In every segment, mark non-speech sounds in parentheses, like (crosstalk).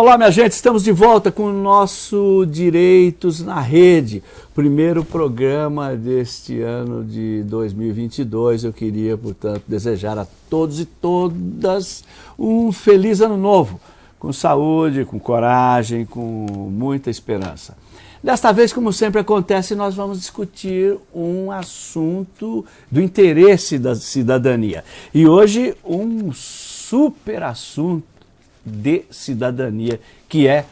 Olá, minha gente, estamos de volta com o nosso Direitos na Rede, primeiro programa deste ano de 2022. Eu queria, portanto, desejar a todos e todas um feliz ano novo, com saúde, com coragem, com muita esperança. Desta vez, como sempre acontece, nós vamos discutir um assunto do interesse da cidadania. E hoje, um super assunto de cidadania, que é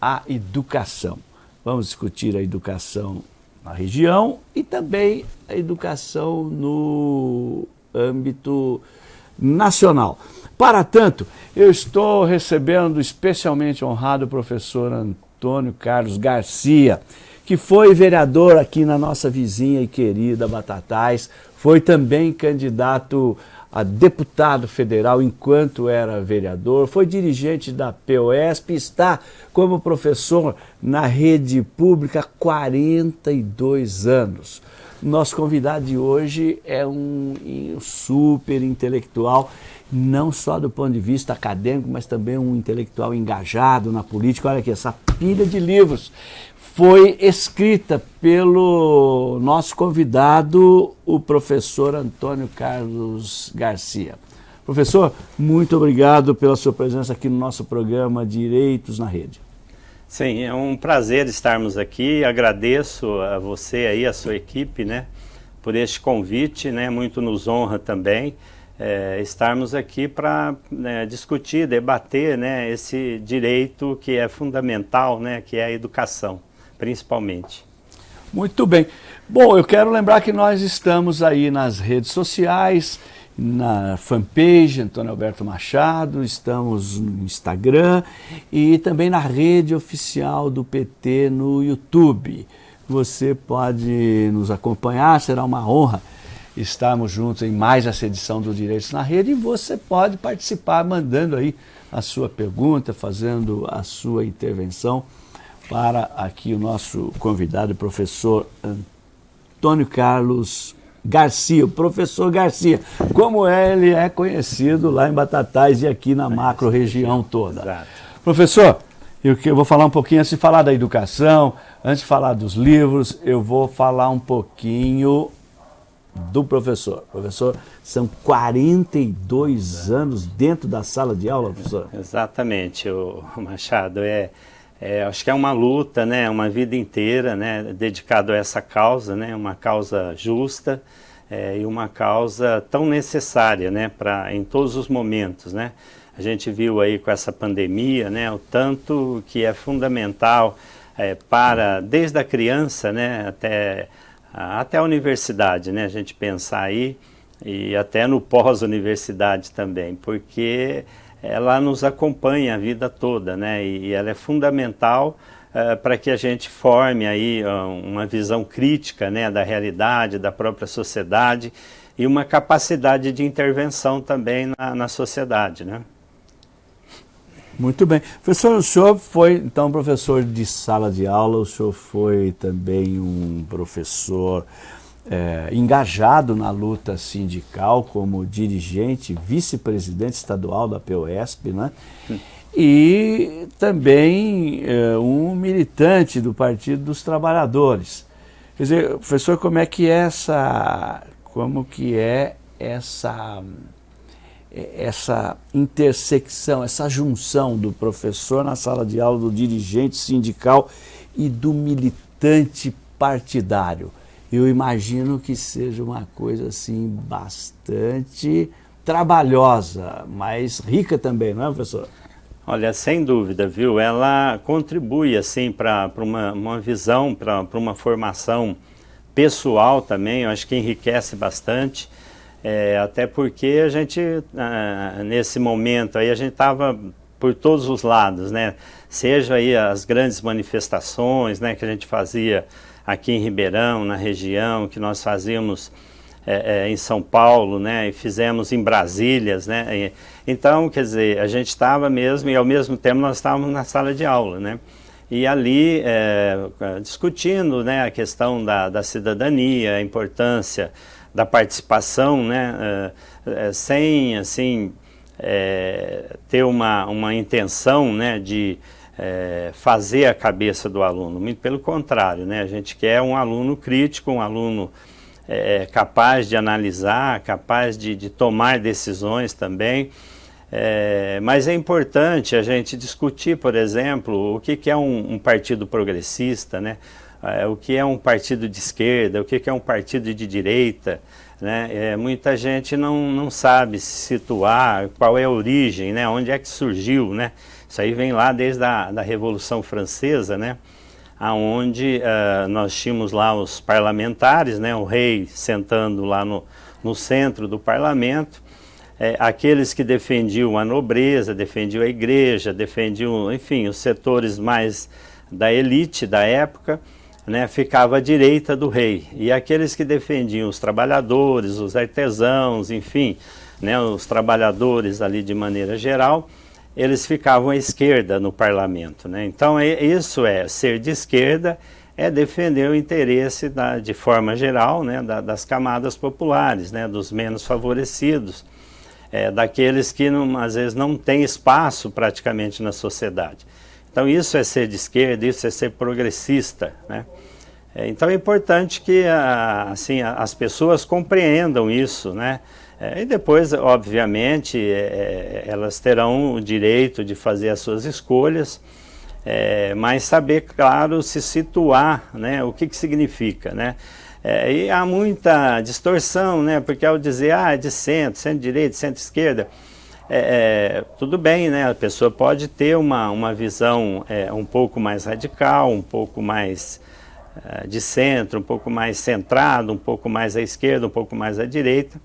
a educação. Vamos discutir a educação na região e também a educação no âmbito nacional. Para tanto, eu estou recebendo especialmente honrado o professor Antônio Carlos Garcia, que foi vereador aqui na nossa vizinha e querida Batatais, foi também candidato a deputado federal enquanto era vereador, foi dirigente da POSP, está como professor na rede pública há 42 anos. Nosso convidado de hoje é um, um super intelectual, não só do ponto de vista acadêmico, mas também um intelectual engajado na política. Olha aqui, essa pilha de livros foi escrita pelo nosso convidado, o professor Antônio Carlos Garcia. Professor, muito obrigado pela sua presença aqui no nosso programa Direitos na Rede. Sim, é um prazer estarmos aqui. Agradeço a você aí, a sua equipe, né, por este convite, né, muito nos honra também é, estarmos aqui para né, discutir, debater, né, esse direito que é fundamental, né, que é a educação principalmente. Muito bem. Bom, eu quero lembrar que nós estamos aí nas redes sociais, na fanpage Antônio Alberto Machado, estamos no Instagram e também na rede oficial do PT no YouTube. Você pode nos acompanhar, será uma honra estarmos juntos em mais essa edição do Direitos na Rede e você pode participar mandando aí a sua pergunta, fazendo a sua intervenção para aqui o nosso convidado, o professor Antônio Carlos Garcia, o professor Garcia, como ele é conhecido lá em Batatais e aqui na macro região toda. Exato. Professor, eu, eu vou falar um pouquinho, antes de falar da educação, antes de falar dos livros, eu vou falar um pouquinho do professor. Professor, são 42 anos dentro da sala de aula, professor? Exatamente, o Machado. É, é, acho que é uma luta, né, uma vida inteira, né, dedicado a essa causa, né, uma causa justa é, e uma causa tão necessária, né, para em todos os momentos, né. A gente viu aí com essa pandemia, né, o tanto que é fundamental é, para desde a criança, né, até até a universidade, né, a gente pensar aí e até no pós-universidade também, porque ela nos acompanha a vida toda, né? E, ela é fundamental uh, para que a gente forme aí uh, uma visão crítica, né, da realidade, da própria sociedade e uma capacidade de intervenção também na, na sociedade, né? Muito bem. Professor, o senhor foi, então, professor de sala de aula, o senhor foi também um professor é, engajado na luta sindical como dirigente, vice-presidente estadual da POSP, né? e também é, um militante do Partido dos Trabalhadores. Quer dizer, professor, como é que é essa, como que é essa, essa intersecção, essa junção do professor na sala de aula, do dirigente sindical e do militante partidário? Eu imagino que seja uma coisa assim bastante trabalhosa, mas rica também, não é, professor? Olha, sem dúvida, viu? Ela contribui assim para uma, uma visão, para uma formação pessoal também, eu acho que enriquece bastante, é, até porque a gente, ah, nesse momento aí, a gente estava por todos os lados, né? Seja aí as grandes manifestações, né, que a gente fazia aqui em Ribeirão, na região, que nós fazíamos é, é, em São Paulo, né, e fizemos em Brasílias, né, então, quer dizer, a gente estava mesmo, e ao mesmo tempo nós estávamos na sala de aula, né, e ali é, discutindo, né, a questão da, da cidadania, a importância da participação, né, é, é, sem, assim, é, ter uma, uma intenção né, de é, fazer a cabeça do aluno, muito pelo contrário, né, a gente quer um aluno crítico, um aluno é, capaz de analisar, capaz de, de tomar decisões também, é, mas é importante a gente discutir, por exemplo, o que, que é um, um, partido progressista, né? O que é um partido de esquerda, o que, que é um partido de direita. Né? É, muita gente não, não sabe se situar, qual é a origem, né? onde é que surgiu. Né? Isso aí vem lá desde a da Revolução Francesa, né? onde uh, nós tínhamos lá os parlamentares, né? o rei sentando lá no, no centro do parlamento, é, aqueles que defendiam a nobreza, defendiam a igreja, defendiam, enfim, os setores mais da elite da época, né, ficava à direita do rei. E aqueles que defendiam os trabalhadores, os artesãos, enfim, né, os trabalhadores ali de maneira geral, eles ficavam à esquerda no parlamento. Né? Então é, isso é ser de esquerda, é defender o interesse da, de forma geral né, da, das camadas populares, né, dos menos favorecidos é, daqueles que não, às vezes não têm espaço praticamente na sociedade. Então isso é ser de esquerda, isso é ser progressista. Né? É, então é importante que a, assim, as pessoas compreendam isso, né? É, e depois, obviamente, é, é, elas terão o direito de fazer as suas escolhas, é, mas saber, claro, se situar, né? o que, que significa. Né? É, e há muita distorção, né? Porque ao dizer, ah, é de centro, centro-direita, centro-esquerda, tudo bem, né? A pessoa pode ter uma, uma visão um pouco mais radical, um pouco mais de centro, um pouco mais centrado, um pouco mais à esquerda, um pouco mais à direita.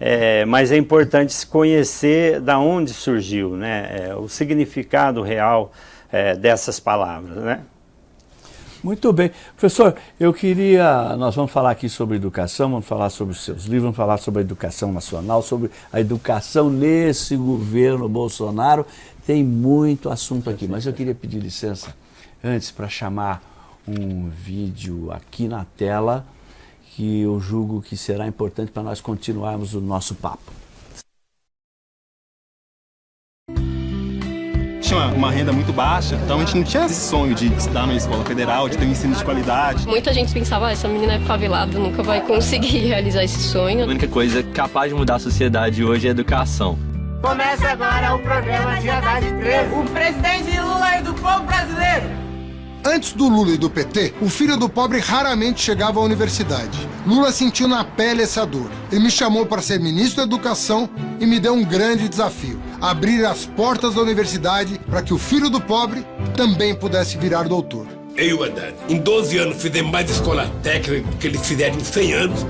É, mas é importante se conhecer da onde surgiu, né? o significado real dessas palavras, né? Muito bem. Professor, eu queria, nós vamos falar aqui sobre educação, vamos falar sobre os seus livros, vamos falar sobre a educação nacional, sobre a educação nesse governo Bolsonaro. Tem muito assunto aqui, mas eu queria pedir licença antes para chamar um vídeo aqui na tela que eu julgo que será importante para nós continuarmos o nosso papo. tinha uma renda muito baixa, então a gente não tinha esse sonho de estudar numa escola federal, de ter um ensino de qualidade. Muita gente pensava, ah, essa menina é favelada, nunca vai conseguir (laughs) realizar esse sonho. A única coisa capaz de mudar a sociedade hoje é a educação. Começa agora o programa de Haddad 13. O presidente Lula é do povo brasileiro. Antes do Lula e do PT, o filho do pobre raramente chegava à universidade. Lula sentiu na pele essa dor. Ele me chamou para ser ministro da Educação e me deu um grande desafio: abrir as portas da universidade para que o filho do pobre também pudesse virar doutor. Eu Haddad, em 12 anos fizemos mais escola técnica do que eles fizeram em 100 anos.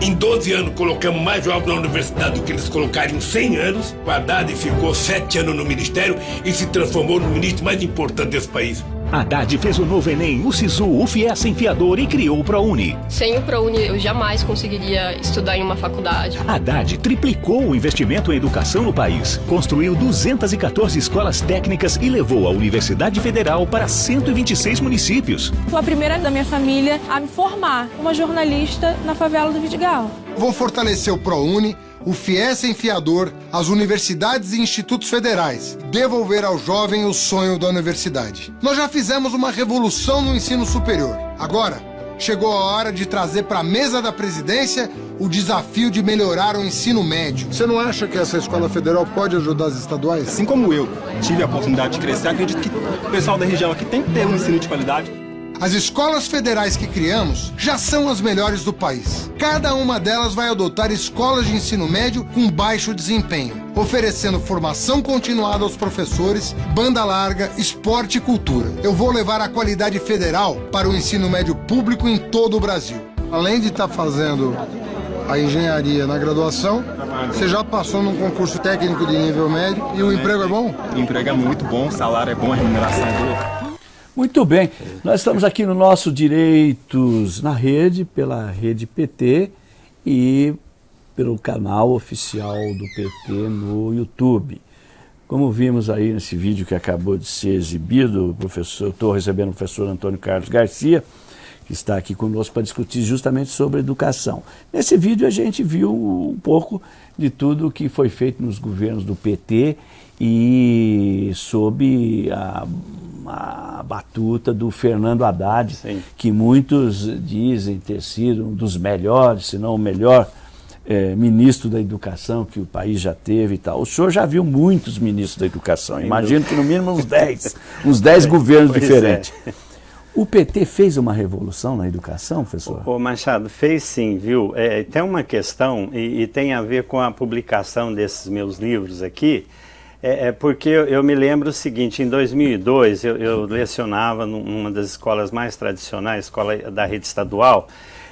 Em 12 anos colocamos mais jovens na universidade do que eles colocaram em 100 anos. O Haddad ficou 7 anos no ministério e se transformou no ministro mais importante desse país. Haddad fez o novo Enem, o SISU, o FIES Enfiador e criou o ProUni. Sem o ProUni, eu jamais conseguiria estudar em uma faculdade. Haddad triplicou o investimento em educação no país, construiu 214 escolas técnicas e levou a Universidade Federal para 126 municípios. Fui a primeira da minha família a me formar uma jornalista na favela do Vidigal. Vou fortalecer o ProUni o FIES Enfiador, as universidades e institutos federais, devolver ao jovem o sonho da universidade. Nós já fizemos uma revolução no ensino superior. Agora, chegou a hora de trazer para a mesa da presidência o desafio de melhorar o ensino médio. Você não acha que essa escola federal pode ajudar as estaduais? Assim como eu tive a oportunidade de crescer, acredito que o pessoal da região aqui tem que ter um ensino de qualidade. As escolas federais que criamos já são as melhores do país. Cada uma delas vai adotar escolas de ensino médio com baixo desempenho, oferecendo formação continuada aos professores, banda larga, esporte e cultura. Eu vou levar a qualidade federal para o ensino médio público em todo o Brasil. Além de estar tá fazendo a engenharia na graduação, você já passou num concurso técnico de nível médio e o emprego é bom? O emprego é muito bom, o salário é bom, a remuneração é boa. Muito bem, nós estamos aqui no nosso Direitos na Rede, pela Rede PT e pelo canal oficial do PT no YouTube. Como vimos aí nesse vídeo que acabou de ser exibido, professor, estou recebendo o professor Antônio Carlos Garcia, que que está aqui conosco para discutir justamente sobre educação. Nesse vídeo a gente viu um pouco de tudo que foi feito nos governos do PT e sob a, a batuta do Fernando Haddad, Sim. que muitos dizem ter sido um dos melhores, se não o melhor é, ministro da educação que o país já teve e tal. O senhor já viu muitos ministros da educação, imagino que no mínimo uns 10, (laughs) uns 10 governos pois é. diferentes. É. O PT fez uma revolução na educação, professor? O, Machado, fez sim, viu? É, tem uma questão, e, e, tem a ver com a publicação desses meus livros aqui, é, é porque eu, me lembro o seguinte, em 2002 eu, eu lecionava numa das escolas mais tradicionais, escola da rede estadual,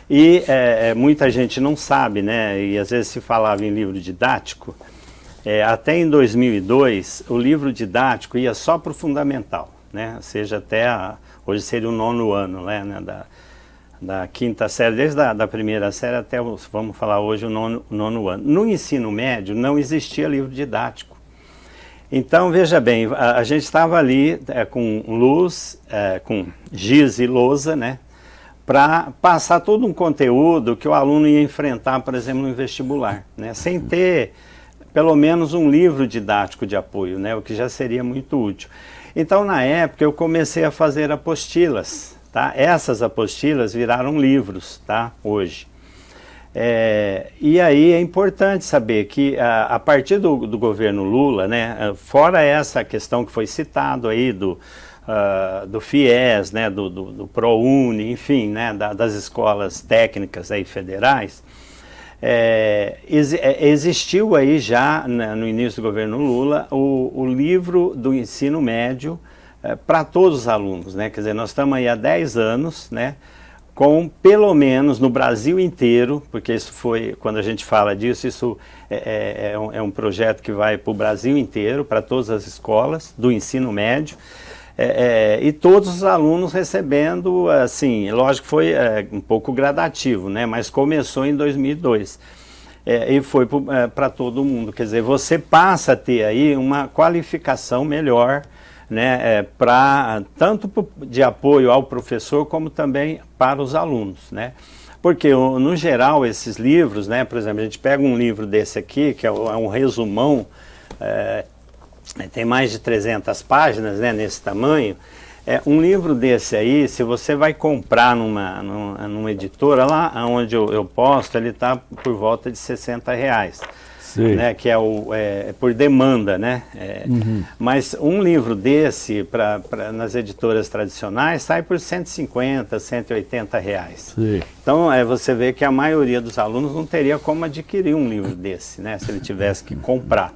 e é, é, muita gente não sabe, né? E às vezes se falava em livro didático. É, até em 2002, o livro didático ia só para o fundamental, né? Ou seja, até a, hoje seria o nono ano, né? né? Da, da quinta série, desde a da primeira série até, o, vamos falar hoje, o nono, nono ano. No ensino médio não existia livro didático. Então, veja bem, a, a gente estava ali é, com luz, é, com giz e lousa, né? para passar todo um conteúdo que o aluno ia enfrentar, por exemplo, no vestibular, né? sem ter pelo menos um livro didático de apoio, né? o que já seria muito útil. Então, na época, eu comecei a fazer apostilas. Tá? Essas apostilas viraram livros tá? hoje. É, e aí é importante saber que a, a partir do, do, governo Lula, né, fora essa questão que foi citado aí do, uh, do FIES, né, do, do, do ProUni, enfim, né, da, das escolas técnicas aí federais, é, ex, é, existiu aí já né, no início do governo Lula o, o livro do ensino médio é, para todos os alunos, né? Quer dizer, nós estamos aí há 10 anos, né? Com pelo menos no Brasil inteiro, porque isso foi, quando a gente fala disso, isso é, é, é um, é um projeto que vai para o Brasil inteiro, para todas as escolas do ensino médio. É, é, e todos os alunos recebendo, assim, lógico que foi é, um pouco gradativo, né? Mas começou em 2002 é, e foi para todo mundo. Quer dizer, você passa a ter aí uma qualificação melhor, né? É, para tanto de apoio ao professor como também para os alunos, né? Porque, no geral, esses livros, né? Por exemplo, a gente pega um livro desse aqui, que é um resumão é, é, tem mais de 300 páginas né, nesse tamanho, é, um livro desse aí, se você vai comprar numa, numa, numa editora, lá onde eu, eu posto, ele está por volta de 60 reais. Né, que é, o, é, por demanda, né? É, uhum. Mas um livro desse, pra, pra, nas editoras tradicionais, sai por 150, 180 reais. Então, é, você vê que a maioria dos alunos não teria como adquirir um livro desse, né? Se ele tivesse que comprar.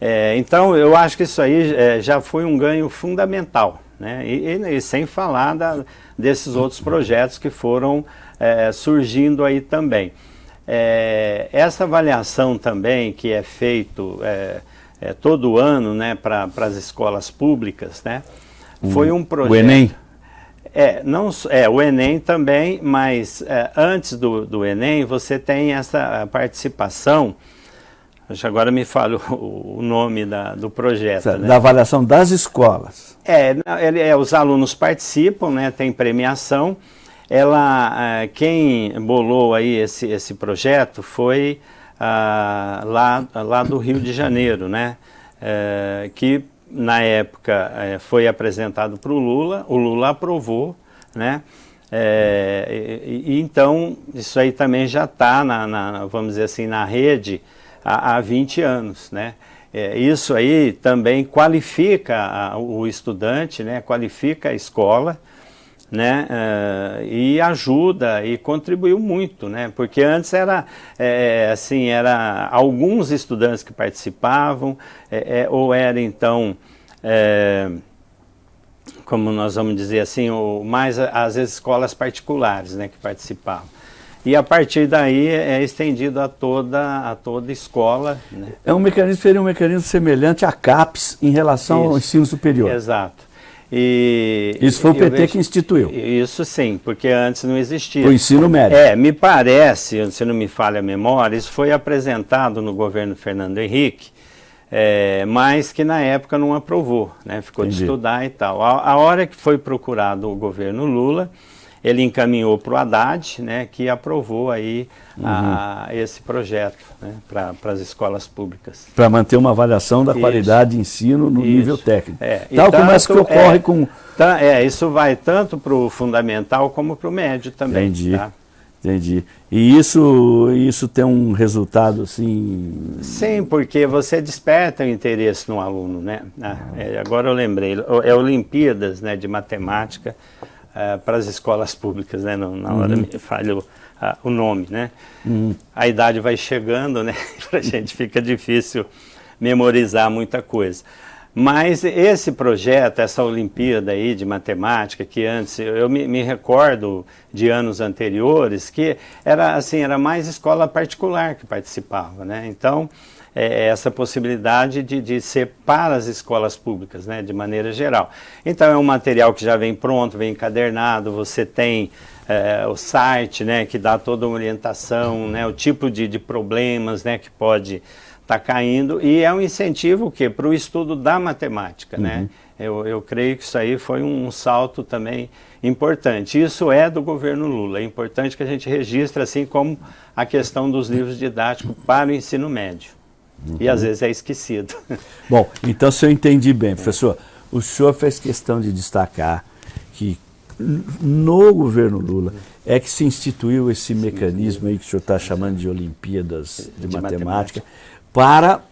É, então, eu acho que isso aí é, já foi um ganho fundamental, né? E, e, e sem falar da, desses outros projetos que foram é, surgindo aí também. É, essa avaliação também que é feito é, é, todo ano né, para as escolas públicas, né, foi um projeto... O Enem? É, não, é, o Enem também, mas antes do, do Enem você tem essa participação Agora me fala (laughs) o, o nome da, do projeto. Né? Da avaliação das escolas. É, ele, é, os alunos participam, né, tem premiação. Ela, é, quem bolou aí esse, esse projeto foi ah, lá, lá do Rio de Janeiro, né, é, que na época é, foi apresentado para o Lula, o Lula aprovou, né, e, e, então isso aí também já está, na, na, vamos dizer assim, na rede há, há 20 anos, né? Isso aí também qualifica a, o estudante, né? Qualifica a escola, né? Uh, e ajuda e contribuiu muito, né? Porque antes era é, assim, era alguns estudantes que participavam, é, é ou era então como nós vamos dizer assim, ou mais às vezes escolas particulares, né, que participavam. E a partir daí é estendido a toda, a toda escola. Né? É um mecanismo, seria um mecanismo semelhante à CAPES em relação Isso, ao ensino superior. Exato. E, isso foi o PT vejo, que instituiu. Isso sim, porque antes não existia. O ensino médio. É, me parece, se não me falha a memória, isso foi apresentado no governo Fernando Henrique, é, mas que na época não aprovou, né? ficou Entendi. de estudar e tal. A, a hora que foi procurado o governo Lula, ele encaminhou para o Haddad, né, que aprovou aí uhum. a, esse projeto né, para as escolas públicas. Para manter uma avaliação da isso. qualidade de ensino no isso. nível técnico. É, Tal como é que ocorre é, com... Tá, é, isso vai tanto para o fundamental como para o médio também. Entendi. Tá? Entendi. E isso, isso tem um resultado assim... Sim, porque você desperta o interesse no aluno, né? Ah, é, agora eu lembrei, é Olimpíadas né, de Matemática uh, para as escolas públicas, né? No, na hora uhum. me falhou uh, o nome, né? Uhum. A idade vai chegando, né? (laughs) para a gente fica difícil memorizar muita coisa. Mas esse projeto, essa Olimpíada aí de matemática, que antes, eu me, me, recordo de anos anteriores, que era assim, era mais escola particular que participava, né? Então, é, essa possibilidade de, de ser para as escolas públicas, né, de maneira geral. Então é um material que já vem pronto, vem encadernado, você tem é, o site, né, que dá toda uma orientação, né, o tipo de, de problemas, né, que pode está caindo e é um incentivo que para o estudo da matemática, né? uhum. né? Eu, eu creio que isso aí foi um salto também importante. Isso é do governo Lula. É importante que a gente registre assim como a questão dos livros didáticos para o ensino médio. Uhum. E às vezes é esquecido. (laughs) Bom, então se eu entendi bem, professor, o senhor fez questão de destacar que no governo Lula é que se instituiu esse mecanismo aí que o senhor está chamando de Olimpíadas de, de matemática, matemática para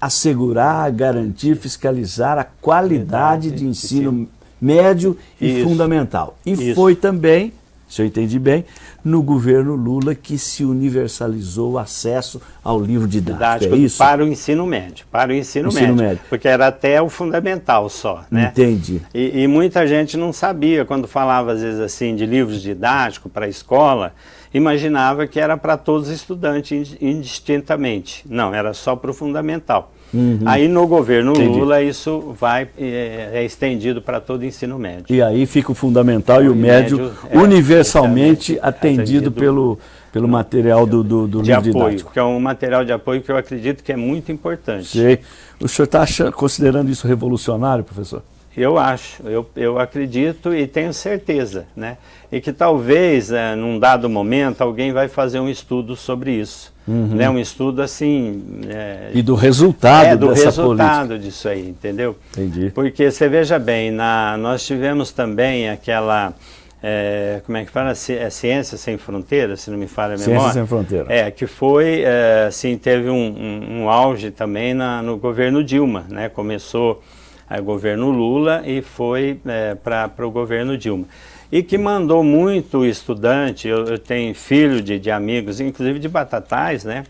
assegurar, garantir, fiscalizar a qualidade de ensino médio e Isso. fundamental. E Isso. foi também, se eu entendi bem, no governo Lula que se universalizou o acesso ao livro didático, didático é? Para o ensino médio, para o ensino, ensino médio, médio, porque era até o fundamental só, né? Entendi. E, e muita gente não sabia, quando falava às vezes assim de livros didáticos para a escola, imaginava que era para todos os estudantes indistintamente. Não, era só para o fundamental. Uhum. Aí no governo Entendi. Lula isso vai é, é estendido para todo o ensino médio. E aí fica o fundamental o e o médio, médio é, universalmente atendido, atendido, pelo, pelo material do, do, do de apoio, didático. que é um material de apoio que eu acredito que é muito importante. Sei. O senhor está considerando isso revolucionário, professor? Eu acho, eu, eu acredito e tenho certeza, né? E que talvez, é, num dado momento, alguém vai fazer um estudo sobre isso. Uhum. Né? Um estudo assim... É, e do resultado é, do resultado política. disso aí, entendeu? Entendi. Porque você veja bem, na, nós tivemos também aquela... É, como é que fala? É Ciência Sem Fronteiras, se não me falha a memória. Ciência Sem Fronteiras. É, que foi, é, assim, teve um, um, um auge também na, no governo Dilma, né? Começou o governo Lula e foi é, para o governo Dilma. E que mandou muito estudante, eu, eu tenho filho de, de, amigos, inclusive de Batatais, né?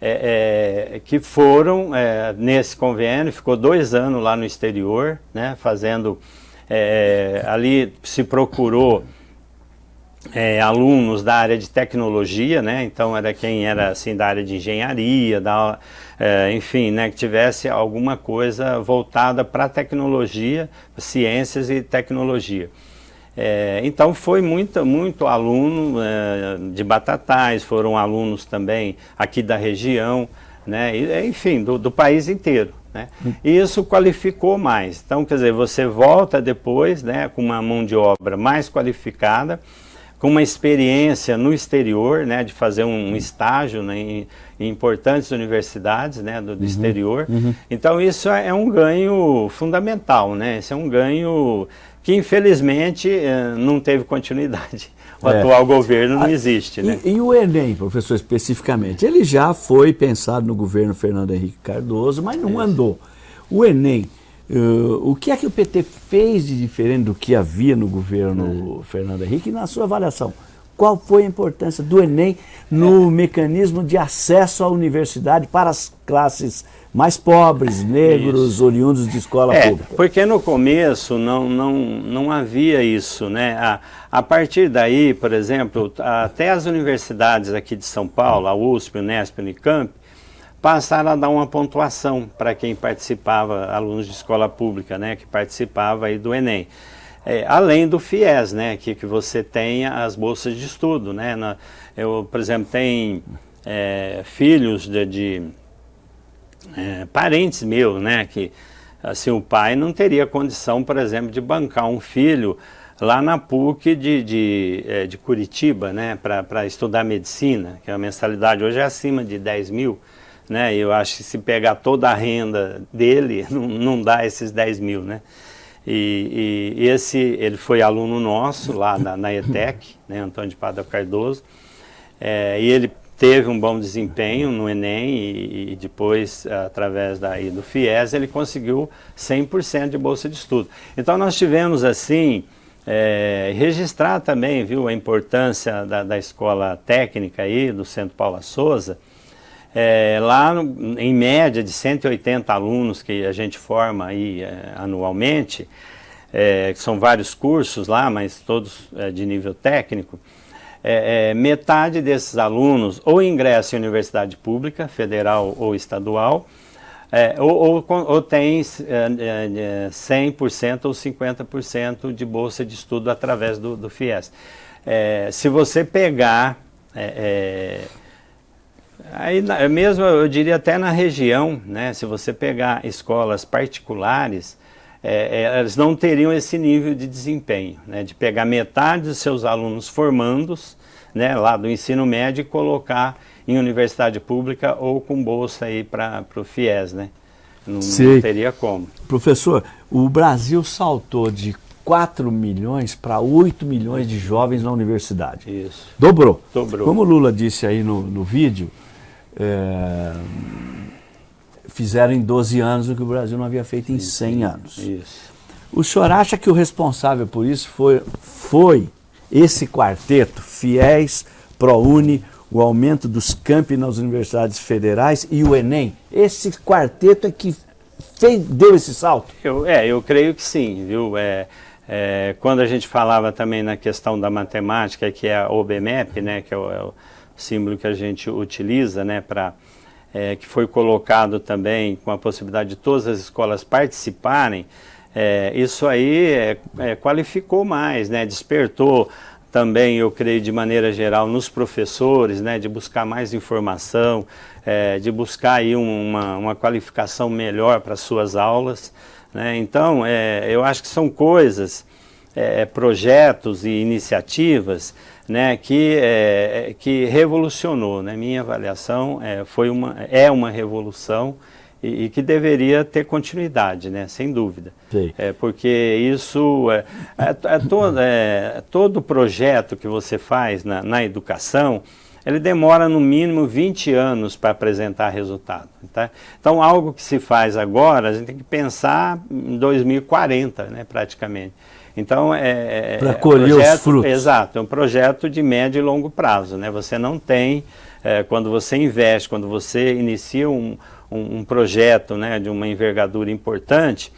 É, é, que foram é, nesse convênio, ficou dois anos lá no exterior, né? Fazendo, é, ali se procurou é, alunos da área de tecnologia, né? Então era quem era assim da área de engenharia, da é, enfim, né, que tivesse alguma coisa voltada para tecnologia, ciências e tecnologia. É, então foi muito, muito aluno é, de Batatais, foram alunos também aqui da região, né, e, enfim, do, do país inteiro. Né? E isso qualificou mais. Então, quer dizer, você volta depois né, com uma mão de obra mais qualificada, com uma experiência no exterior, né, de fazer um estágio né, em, em, importantes universidades né, do, do uhum, exterior. Uhum. Então isso é, é um ganho fundamental, né? Esse é um ganho que infelizmente eh, não teve continuidade. O (laughs) é. atual governo não existe. Né? E, e, o Enem, professor, especificamente? Ele já foi pensado no governo Fernando Henrique Cardoso, mas não andou. O Enem Uh, o que é que o PT fez de diferente do que havia no governo é. Fernando Henrique e na sua avaliação? Qual foi a importância do Enem no é. mecanismo de acesso à universidade para as classes mais pobres, negros, isso. oriundos de escola é, pública? Porque no começo não, não, não havia isso. Né? A, a partir daí, por exemplo, até as universidades aqui de São Paulo, a USP, o Unesp, o Unicamp, passaram a dar uma pontuação para quem participava, alunos de escola pública, né, que participava aí do Enem. É, além do FIES, né, que, que você tem as bolsas de estudo, né, na, eu, por exemplo, tenho é, filhos de, de é, parentes meus, né, que assim, o pai não teria condição, por exemplo, de bancar um filho lá na PUC de, de, é, de Curitiba, né, para estudar medicina, que a mensalidade hoje é acima de 10 mil, né, eu acho que se pegar toda a renda dele, (laughs) não, não dá esses 10 mil, né. E, e, esse, ele foi aluno nosso lá na, na ETEC, né, Antônio de Padre Cardoso, é, e ele teve um bom desempenho no Enem e, e depois, através daí do FIES, ele conseguiu 100% de bolsa de estudo. Então nós tivemos assim, é, registrar também, viu, a importância da, da escola técnica aí, do Centro Paula Souza, é, lá no, em média de 180 alunos que a gente forma aí é, anualmente, é, são vários cursos lá, mas todos é, de nível técnico, é, é, metade desses alunos ou ingressa em universidade pública, federal ou estadual, é, ou, ou, ou, tem é, 100% é, ou 50% de bolsa de estudo através do, do FIES. É, se você pegar, é, aí mesmo eu diria até na região, né, se você pegar escolas particulares, é, é, eles não teriam esse nível de desempenho, né, de pegar metade dos seus alunos formandos, né, lá do ensino médio e colocar em universidade pública ou com bolsa aí para o FIES, né? Não, não, teria como. Professor, o Brasil saltou de 4 milhões para 8 milhões de jovens na universidade. Isso. Dobrou. Dobrou. Como o Lula disse aí no, no vídeo, é, fizeram em 12 anos o que o Brasil não havia feito em 100 anos. Isso. O senhor acha que o responsável por isso foi, foi esse quarteto, FIES, ProUni, o aumento dos campi nas universidades federais e o Enem? Esse quarteto é que fez, deu esse salto? Eu, é, eu creio que sim, viu? É, é, quando a gente falava também na questão da matemática, que é a OBMEP, né, que é o, é o símbolo que a gente utiliza, né, para é, que foi colocado também com a possibilidade de todas as escolas participarem, é, isso aí é, é, qualificou mais, né, despertou também, eu creio, de maneira geral, nos professores, né, de buscar mais informação, é, de buscar aí uma, uma qualificação melhor para suas aulas. Né? Então, é, eu acho que são coisas, é, projetos e iniciativas né, que, é, que revolucionou. Né? Minha avaliação é, foi uma, é uma revolução e, e, que deveria ter continuidade, né, sem dúvida. Sim. É, porque isso, é, é, é, todo, é, todo projeto que você faz na, na educação, ele demora no mínimo 20 anos para apresentar resultado. Tá? Então, algo que se faz agora, a gente tem que pensar em 2040, né, praticamente. Então, é... é para colher projeto, os frutos. Exato, é um projeto de médio e longo prazo. Né? Você não tem, é, quando você investe, quando você inicia um, um, um projeto né, de uma envergadura importante,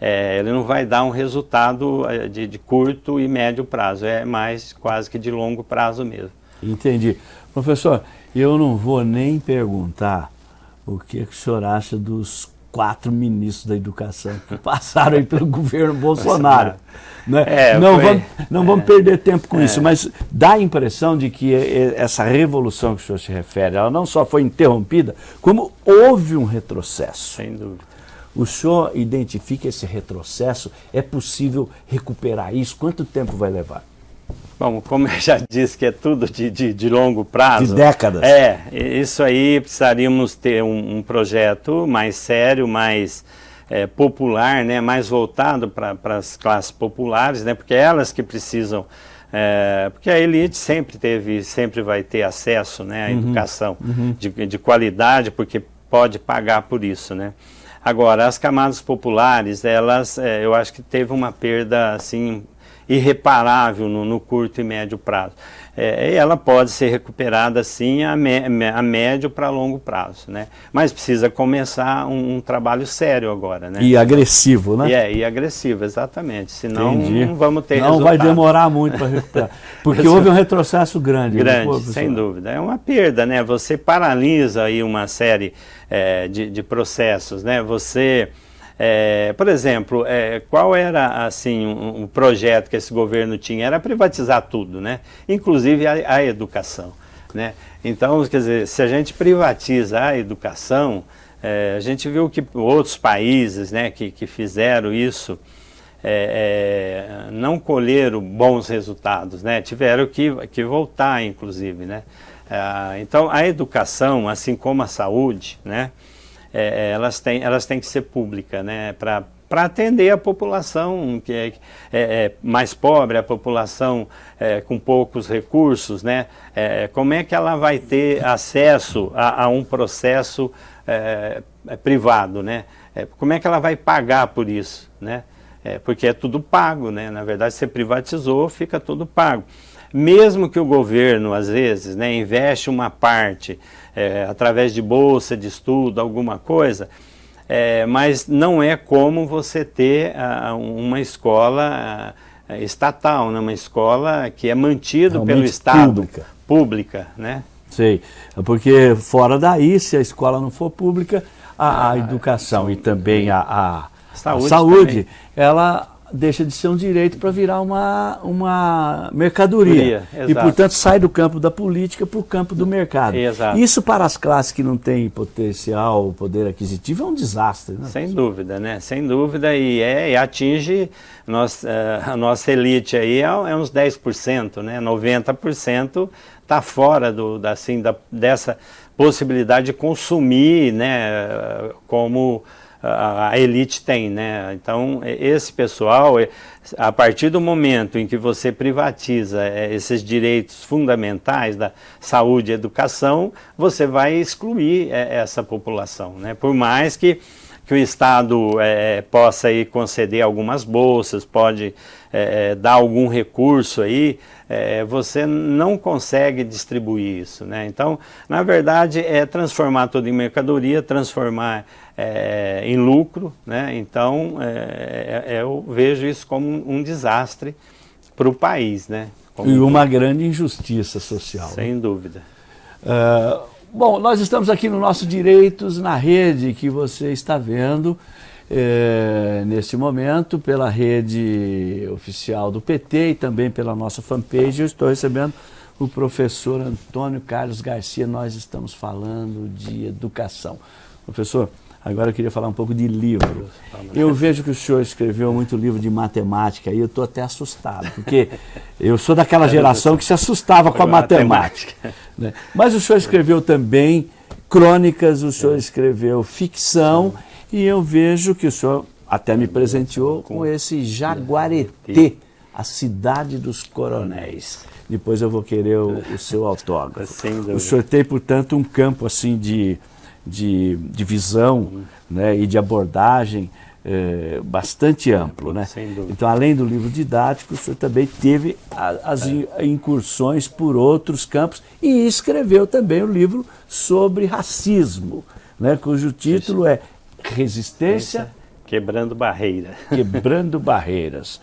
é, ele não vai dar um resultado é, de, de, curto e médio prazo, é mais quase que de longo prazo mesmo. Entendi. Professor, eu não vou nem perguntar o que, que o senhor acha dos quatro ministros da educação que (laughs) passaram aí pelo governo Bolsonaro. Né? É, não, foi, vamos, não é, vamos perder tempo com é. isso, mas dá a impressão de que essa revolução que o senhor se refere, ela não só foi interrompida, como houve um retrocesso. Sem dúvida. O senhor identifica esse retrocesso? É possível recuperar isso? Quanto tempo vai levar? Bom, como eu já (laughs) disse que é tudo de, de, de longo prazo. De décadas. É, isso aí precisaríamos ter um, um projeto mais sério, mais é, popular, né, mais voltado para as classes populares, né, porque é elas que precisam, é, porque a elite sempre teve, sempre vai ter acesso né, à uhum, educação uhum. De, de qualidade, porque pode pagar por isso, né. Agora, as camadas populares, elas, é, eu acho que teve uma perda, assim, irreparável no, no curto e médio prazo. É, ela pode ser recuperada sim a, me, a médio para longo prazo, né? Mas precisa começar um, um, trabalho sério agora, né? E agressivo, né? E, é, e agressivo, exatamente. Senão Entendi. não vamos ter Não resultado. vai demorar muito para recuperar. (laughs) Porque houve um retrocesso grande. Grande, sem dúvida. É uma perda, né? Você paralisa aí uma série é, de, de processos, né? Você é, por exemplo, é, qual era assim um, um, projeto que esse governo tinha? Era privatizar tudo, né? inclusive a, a, educação. Né? Então, quer dizer, se a gente privatiza a educação, é, a gente viu que outros países né, que, que fizeram isso, é, é, não colheram bons resultados, né? tiveram que, que voltar, inclusive. Né? É, então, a educação, assim como a saúde, né? É, elas, têm, elas têm que ser públicas né? para para atender a população que é, é, é, mais pobre, a população é, com poucos recursos, né? É, como é que ela vai ter acesso a, a um processo é, privado, né? como é que ela vai pagar por isso, né? porque é tudo pago, né? Na verdade, você privatizou, fica tudo pago. Mesmo que o governo, às vezes, né, investe uma parte através de bolsa de estudo, alguma coisa, é, mas não é como você ter uh, uma escola uh, estatal, né? uma escola que é mantida Realmente pelo Estado, pública. pública, né? Sei, porque fora daí, se a escola não for pública, a, a ah, educação e também a, a saúde, a saúde ela deixa de ser um direito para virar uma, uma mercadoria. e, portanto, sai do campo da política para o campo do mercado. Exato. Isso para as classes que não têm potencial, poder aquisitivo, é um desastre. Né? Sem dúvida, né? Sem dúvida. E, é, e atinge nós, uh, a nossa elite aí é, é uns 10%, né? 90% está fora do, da, assim, da, dessa possibilidade de consumir né, como a elite tem, né? Então, esse pessoal, a partir do momento em que você privatiza é, esses direitos fundamentais da saúde e educação, você vai excluir é, essa população, né? Por mais que que o Estado é, possa aí conceder algumas bolsas, pode é, dar algum recurso aí, é, você não consegue distribuir isso. Né? Então, na verdade, é transformar tudo em mercadoria, transformar é, em lucro. Né? Então, é, é, eu vejo isso como um, desastre para o país. Né? Como e uma grande injustiça social. Sem né? dúvida. Uh, bom, nós estamos aqui no nosso Direitos na Rede, que você está vendo é, nesse momento pela rede oficial do PT e também pela nossa fanpage. Eu estou recebendo o professor Antônio Carlos Garcia. Nós estamos falando de educação. Professor, Agora eu queria falar um pouco de livro. Eu vejo que o senhor escreveu muito livro de matemática e eu estou até assustado, porque eu sou daquela geração que se assustava com a matemática. Né? Mas o senhor escreveu também crônicas, o senhor escreveu ficção e eu vejo que o senhor até me presenteou com esse Jaguareté, a cidade dos coronéis. Depois eu vou querer o, o seu autógrafo. (laughs) O senhor tem, portanto, um campo assim de de, de visão uhum. né, e de abordagem é, bastante amplo. Né? Então, além do livro didático, o senhor também teve a, as é. incursões por outros campos e escreveu também o livro sobre racismo, né, cujo título é Resistência... Quebrando Barreiras. (laughs) Quebrando Barreiras.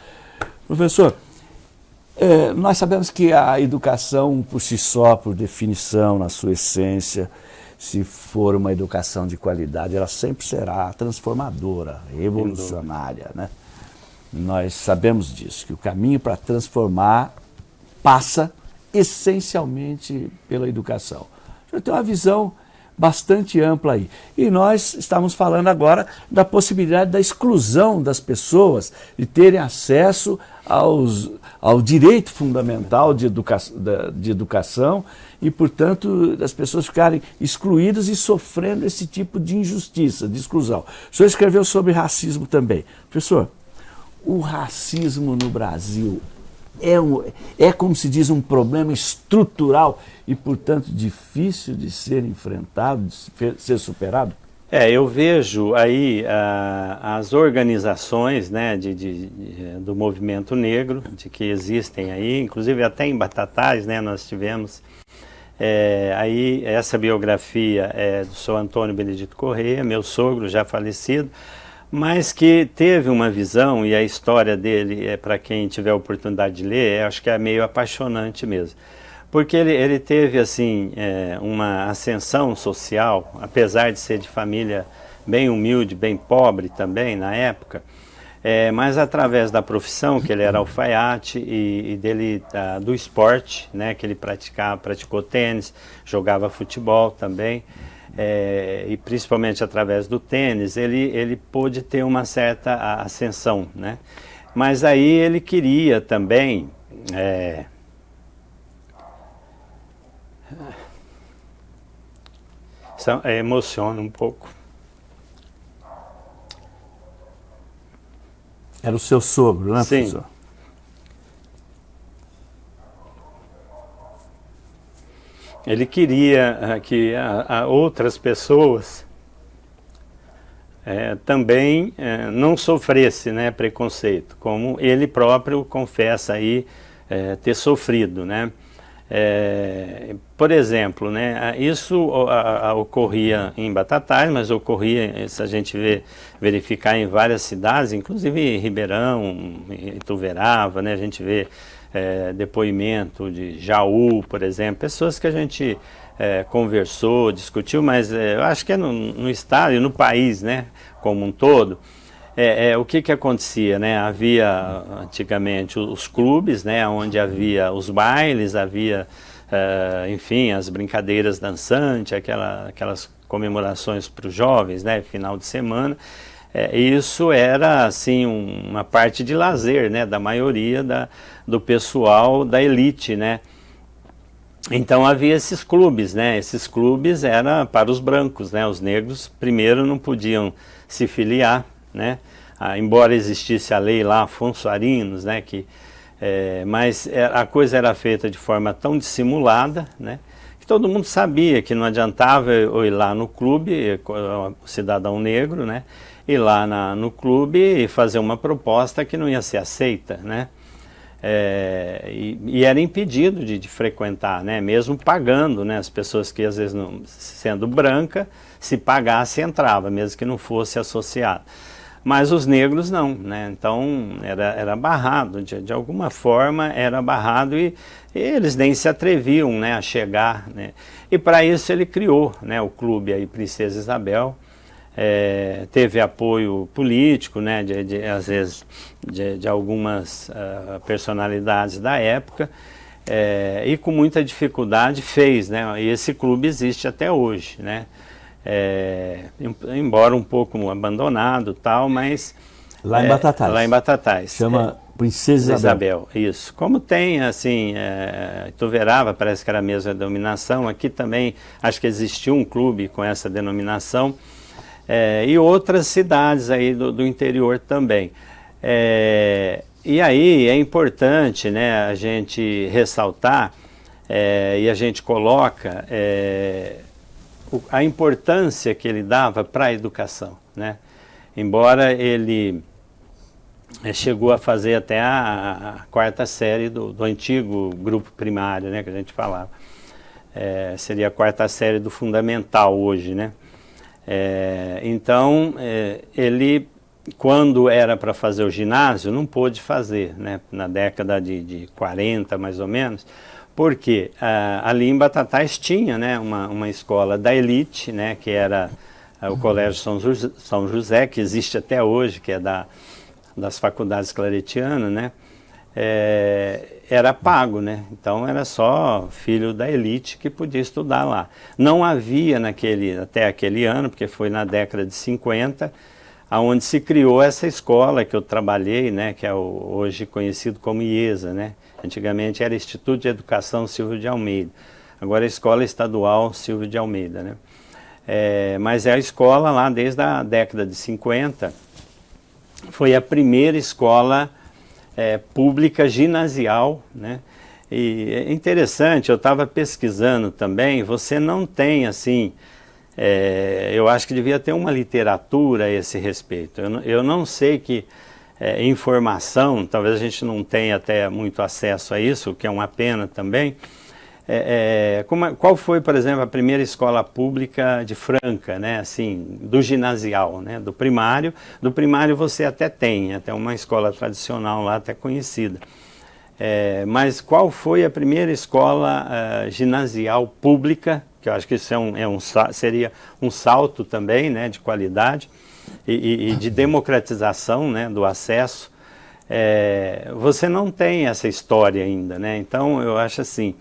Professor, é, nós sabemos que a educação por si só, por definição, na sua essência, se for uma educação de qualidade, ela sempre será transformadora, revolucionária. Né? Nós sabemos disso, que o caminho para transformar passa essencialmente pela educação. Eu tenho uma visão bastante ampla aí. E nós estamos falando agora da possibilidade da exclusão das pessoas de terem acesso aos, ao direito fundamental de, educa de educação e, portanto, das pessoas ficarem excluídas e sofrendo esse tipo de injustiça, de exclusão. O senhor escreveu sobre racismo também. Professor, o racismo no Brasil é, um, é como se diz, um problema estrutural e, portanto, difícil de ser enfrentado, de ser superado? É, eu vejo aí ah, as organizações né, de, de, de, do movimento negro, de que existem aí, inclusive até em Batatais, né, nós tivemos é, aí essa biografia é do seu Antônio Benedito Corrêa, meu sogro já falecido, mas que teve uma visão, e a história dele, é para quem tiver oportunidade de ler, acho que é meio apaixonante mesmo porque ele, ele teve assim é, uma ascensão social, apesar de ser de família bem humilde, bem pobre também na época, é, mas através da profissão, que ele era alfaiate e, e dele do esporte, né, que ele praticava, praticou tênis, jogava futebol também, é, e principalmente através do tênis, ele, ele pôde ter uma certa ascensão, né? Mas aí ele queria também... É, emociona um pouco. Era o seu sogro, né, Sim. professor? Ele queria ah, que a, a outras pessoas é, também é, não sofresse né, preconceito, como ele próprio confessa aí é, ter sofrido, né? É, por exemplo, né, isso a, a, ocorria em Batatais, mas ocorria, se a gente vê, verificar em várias cidades, inclusive Ribeirão, Ituverava, né, a gente vê é, depoimento de Jaú, por exemplo, pessoas que a gente é, conversou, discutiu, mas é, eu acho que é no, no estado e no país, né, como um todo, é, é, o que que acontecia, né? Havia antigamente os clubes, né? Onde havia os bailes, havia, é, enfim, as brincadeiras dançantes, aquela, aquelas comemorações para os jovens, né? Final de semana. É, isso era, assim, um, uma parte de lazer, né? Da maioria da, do pessoal da elite, né? Então havia esses clubes, né? Esses clubes eram para os brancos, né? Os negros primeiro não podiam se filiar, né? Ah, embora existisse a lei lá, Afonso Arinos, né, que, é, mas é, a coisa era feita de forma tão dissimulada, né, que todo mundo sabia que não adiantava eu ir lá no clube, cidadão negro, né, ir lá na, no clube e fazer uma proposta que não ia ser aceita, né, é, e, e, era impedido de, de, frequentar, né, mesmo pagando, né, as pessoas que às vezes, não, sendo branca, se pagasse entrava, mesmo que não fosse associado. Mas os negros não, né, então era, era barrado, de, de alguma forma era barrado e, e, eles nem se atreviam, né, a chegar, né, e para isso ele criou, né, o clube aí Princesa Isabel, é, teve apoio político, né, de, de às vezes de, de algumas uh, personalidades da época, é, e com muita dificuldade fez, né, e esse clube existe até hoje, né, é, embora um pouco abandonado tal, mas... Lá em é, Batatais. Lá em Batatais. Chama Princesa Isabel. Isabel. Isso. Como tem, assim, é, Ituverava parece que era a mesma denominação, aqui também acho que existiu um clube com essa denominação, é, e outras cidades aí do, do interior também. É, e aí é importante né, a gente ressaltar é, e a gente coloca é, a importância que ele dava para a educação. Né? Embora ele é, chegou a fazer até a, a quarta série do, do, antigo grupo primário né, que a gente falava. É, seria a quarta série do fundamental hoje, né? É, então, é, ele, quando era para fazer o ginásio, não pôde fazer, né, na década de, de 40 mais ou menos, porque ali em Batatais tinha né, uma, uma escola da elite, né, que era ah, o Colégio São José, São José, que existe até hoje, que é da, das faculdades claretianas, né, é, era pago, né? Então era só filho da elite que podia estudar lá. Não havia naquele, até aquele ano, porque foi na década de 50, aonde se criou essa escola que eu trabalhei, né? Que é o, hoje conhecido como IESA, né? Antigamente era Instituto de Educação Silvio de Almeida. Agora é Escola Estadual Silvio de Almeida, né? É, mas é a escola lá desde a década de 50, foi a primeira escola é, pública ginasial, né? E é interessante, eu estava pesquisando também, você não tem assim, é, eu acho que devia ter uma literatura a esse respeito. Eu, eu não sei que é, informação, talvez a gente não tenha até muito acesso a isso, que é uma pena também, é, é, como, qual foi, por exemplo, a primeira escola pública de Franca, né, assim, do ginasial, né, do primário. Do primário você até tem, até uma escola tradicional lá, até conhecida. É, mas qual foi a primeira escola uh, ginasial pública, que eu acho que isso é um, é um, seria um salto também, né, de qualidade e, e, de democratização, né, do acesso. É, você não tem essa história ainda, né, então eu acho assim,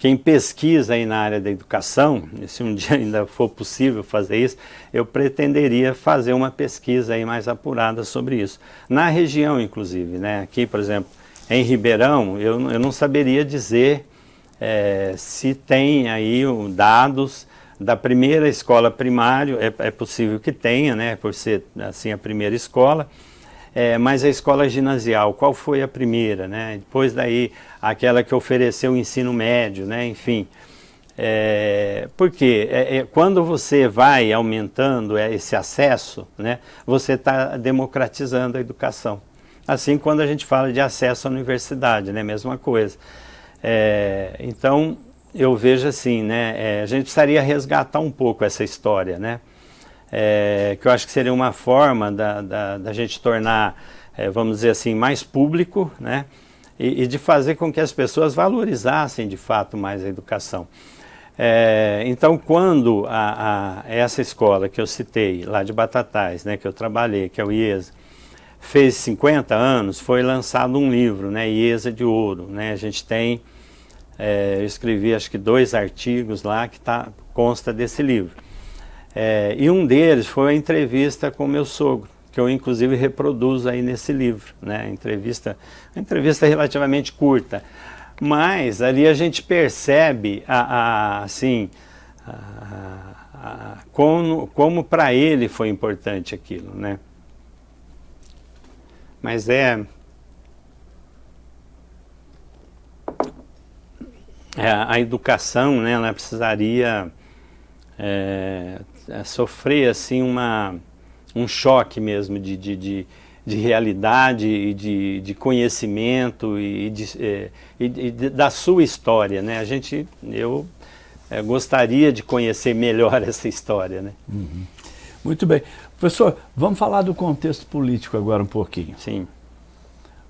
quem pesquisa aí na área da educação, (laughs) se um dia ainda for possível fazer isso, eu pretenderia fazer uma pesquisa aí mais apurada sobre isso. Na região, inclusive, né? Aqui, por exemplo, em Ribeirão, eu, eu não saberia dizer é, se tem aí dados da primeira escola primária, é, é, possível que tenha, né, por ser assim a primeira escola, é, mas a escola ginasial, qual foi a primeira, né? Depois daí, aquela que ofereceu o ensino médio, né? Enfim, é, porque é, é, quando você vai aumentando esse acesso, né? Você está democratizando a educação. Assim, quando a gente fala de acesso à universidade, né? Mesma coisa. É, então, eu vejo assim, né? É, a gente precisaria resgatar um pouco essa história, né? é, que eu acho que seria uma forma da, da, da gente tornar, é, vamos dizer assim, mais público, né? E, e, de fazer com que as pessoas valorizassem de fato mais a educação. É, então, quando a, a, essa escola que eu citei, lá de Batatais, né, que eu trabalhei, que é o IESA, fez 50 anos, foi lançado um livro, né, IESA de Ouro. Né, a gente tem, é, eu escrevi acho que dois artigos lá que tá, consta desse livro. É, e um deles foi a entrevista com meu sogro, que eu inclusive reproduzo aí nesse livro, né? Entrevista, uma entrevista relativamente curta, mas ali a gente percebe a, a assim, a, a, como, como para ele foi importante aquilo, né? Mas é, a educação, né? Ela precisaria é, é, sofrer assim uma, um choque mesmo de, de, de, de realidade e de, de conhecimento e, de, é, e, e da sua história, né? A gente, eu é, gostaria de conhecer melhor (laughs) essa história, né? Uhum. Muito bem. Professor, vamos falar do contexto político agora um pouquinho. Sim.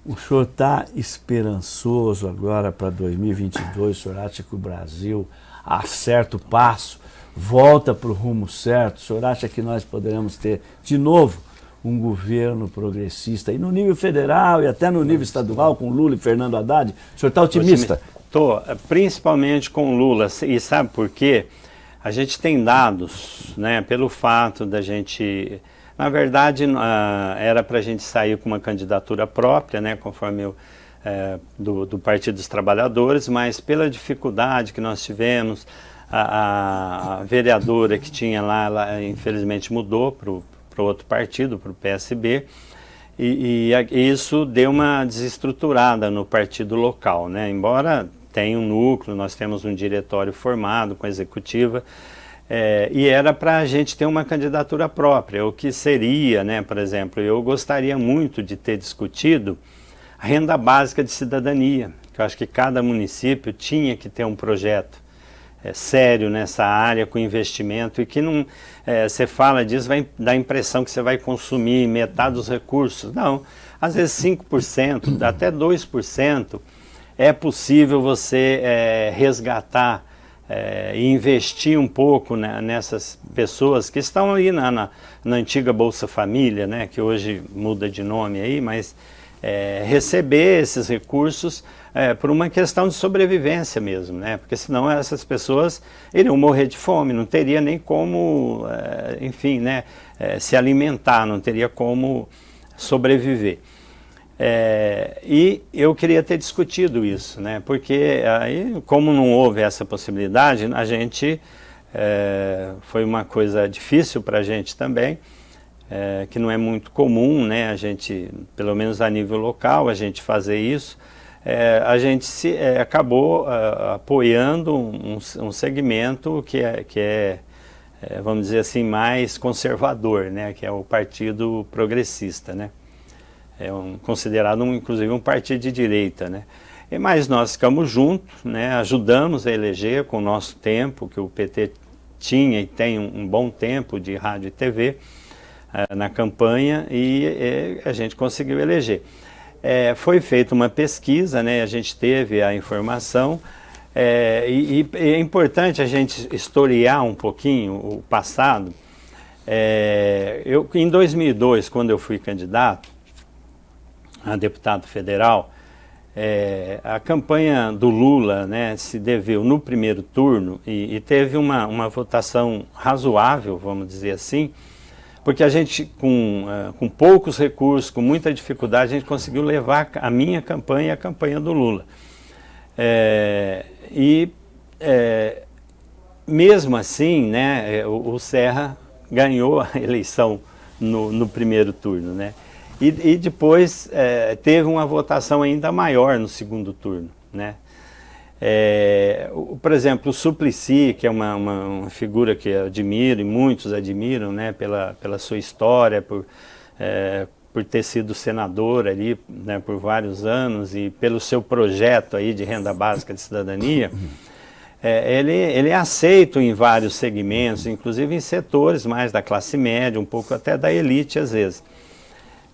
O senhor está esperançoso agora para 2022? O senhor acha que o Brasil acerta o passo volta para o rumo certo? O senhor acha que nós poderemos ter, de novo, um governo progressista, e no nível federal e até no nível estadual, com Lula e Fernando Haddad? O senhor está otimista? Estou, principalmente com Lula. E sabe por quê? A gente tem dados, né, pelo fato da gente... Na verdade, uh, era para a gente sair com uma candidatura própria, né, conforme eu, uh, do, do Partido dos Trabalhadores, mas pela dificuldade que nós tivemos, a, a vereadora que tinha lá, ela infelizmente mudou para outro partido, para o PSB, e, e, isso deu uma desestruturada no partido local, né? Embora tenha um núcleo, nós temos um diretório formado com a executiva, é, e era para a gente ter uma candidatura própria, o que seria, né, por exemplo, eu gostaria muito de ter discutido a renda básica de cidadania, que eu acho que cada município tinha que ter um projeto é, sério nessa área com investimento e que não é, você fala disso vai dar a impressão que você vai consumir metade dos recursos. Não, às vezes 5%, até 2% é possível você é, resgatar é, e investir um pouco né, nessas pessoas que estão aí na, na, na, antiga Bolsa Família, né, que hoje muda de nome aí, mas é, receber esses recursos é, por uma questão de sobrevivência mesmo, né? Porque senão essas pessoas iriam morrer de fome, não teria nem como, é, enfim, né, é, se alimentar, não teria como sobreviver. É, e eu queria ter discutido isso, né? Porque aí, como não houve essa possibilidade, a gente é, foi uma coisa difícil para a gente também. É, que não é muito comum, né, a gente, pelo menos a nível local, a gente fazer isso, é, a gente se, é, acabou uh, apoiando um, um, segmento que é, que é, é, vamos dizer assim, mais conservador, né, que é o Partido Progressista, né, é um, considerado um, inclusive um partido de direita, né, e, mas nós ficamos juntos, né, ajudamos a eleger com o nosso tempo, que o PT tinha e tem um, um bom tempo de rádio e TV uh, na campanha e, e a gente conseguiu eleger. É, foi feita uma pesquisa, né, a gente teve a informação, é, e, e, é importante a gente historiar um pouquinho o passado. É, eu, em 2002, quando eu fui candidato a deputado federal, É, a campanha do Lula né, se deveu no primeiro turno e, e, teve uma, uma votação razoável, vamos dizer assim, porque a gente, com, uh, com poucos recursos, com muita dificuldade, a gente conseguiu levar a minha campanha e a campanha do Lula. É, e é, mesmo assim, né, o, o, Serra ganhou a (laughs) eleição no, no primeiro turno, né? E, e depois é, teve uma votação ainda maior no segundo turno, né? É, o, por exemplo, o Suplicy, que é uma, uma, uma, figura que eu admiro e muitos admiram, né, pela, pela sua história, por, é, por ter sido senador ali né, por vários anos e pelo seu projeto aí de renda básica de cidadania, é, ele, ele é aceito em vários segmentos, inclusive em setores mais da classe média, um pouco até da elite às vezes.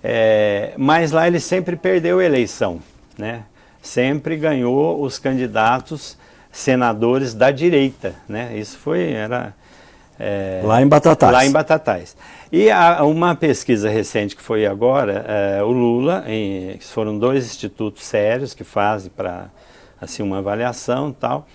É, mas lá ele sempre perdeu a eleição, né? sempre ganhou os candidatos senadores da direita. Né? Isso foi, era... É, lá em Batatais. Lá em Batatais. E há uma pesquisa recente que foi agora, é, o Lula, em, foram dois institutos sérios que fazem para assim, uma avaliação e tal,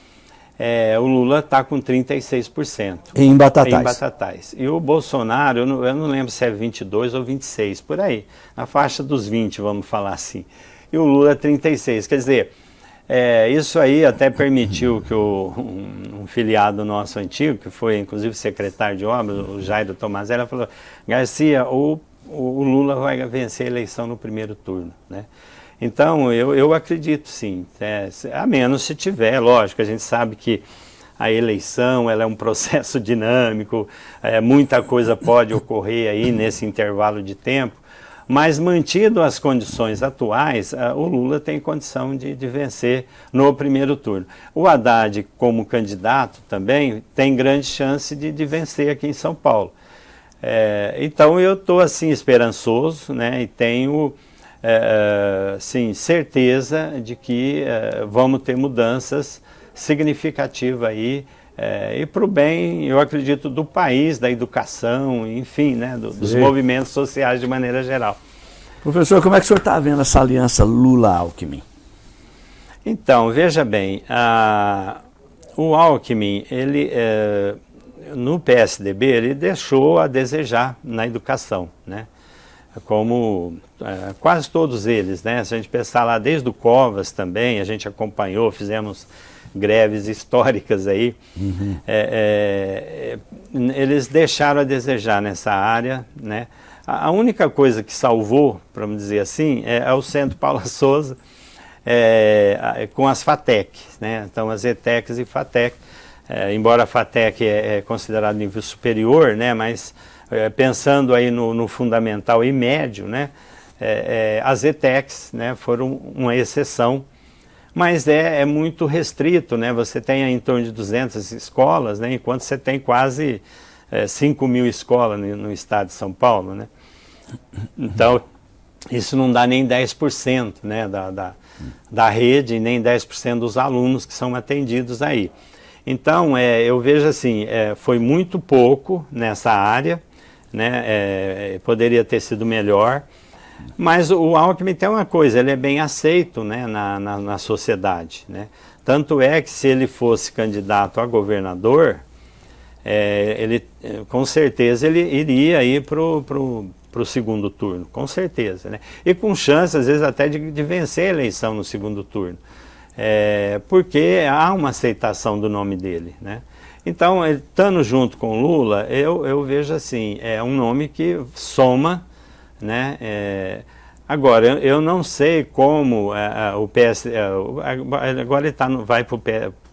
é, o Lula está com 36%. Em Batatais. Em Batatais. E o Bolsonaro, eu não, eu não lembro se é 22 ou 26, por aí. Na faixa dos 20, vamos falar assim. E o Lula 36. Quer dizer, é, isso aí até permitiu que o, um, um, filiado nosso antigo, que foi inclusive secretário de obras, o Jairo Tomazella, falou, Garcia, o, o Lula vai vencer a eleição no primeiro turno. Né? Então, eu, eu acredito sim, é, a menos se tiver, lógico, a gente sabe que a eleição ela é um (laughs) processo dinâmico, é, muita coisa pode ocorrer aí nesse intervalo de tempo, mas mantido as condições atuais, o Lula tem condição de, de, vencer no primeiro turno. O Haddad, como candidato também, tem grande chance de, de vencer aqui em São Paulo. É, então eu estou assim esperançoso né, e tenho é, sim, certeza de que é, vamos ter mudanças significativas aí é, e para o bem, eu acredito, do país, da educação, enfim, né, do, dos movimentos sociais de maneira geral. Professor, como é que o senhor está vendo essa aliança Lula-Alckmin? Então, veja bem, a, o Alckmin, ele, é, no PSDB, ele deixou a desejar na educação, né? como é, quase todos eles, né? Se a gente pensar lá desde o Covas também, a gente acompanhou, fizemos greves históricas aí, uhum. é, é, eles deixaram a desejar nessa área, né? A, a única coisa que salvou, para dizer assim, é, é, o Centro Paula (laughs) Souza, é, com as FATEC, né? Então as ETECs e FATEC, é, embora a FATEC é, é considerado nível superior, né? Mas é, pensando aí no, no, fundamental e médio, né? As ETECs né, foram uma exceção, mas é, é, muito restrito, né? Você tem em torno de 200 escolas, né? Enquanto você tem quase é, 5 mil escolas no, no, estado de São Paulo, né? Então, isso não dá nem 10% né, da, da, da rede, nem 10% dos alunos que são atendidos aí. Então, é, eu vejo assim, é, foi muito pouco nessa área, né, é, poderia ter sido melhor, mas o Alckmin tem uma coisa, ele é bem aceito né, na, na, na, sociedade. Né? Tanto é que se ele fosse candidato a governador, é, ele, com certeza ele iria ir para o segundo turno, com certeza. Né? E com chance, às vezes, até de, de vencer a eleição no segundo turno. É, porque há uma aceitação do nome dele. Né? Então, estando junto com Lula, eu, eu vejo assim, é um nome que soma né? É, agora, eu, eu, não sei como é, é o PS... É, agora ele tá no, vai para o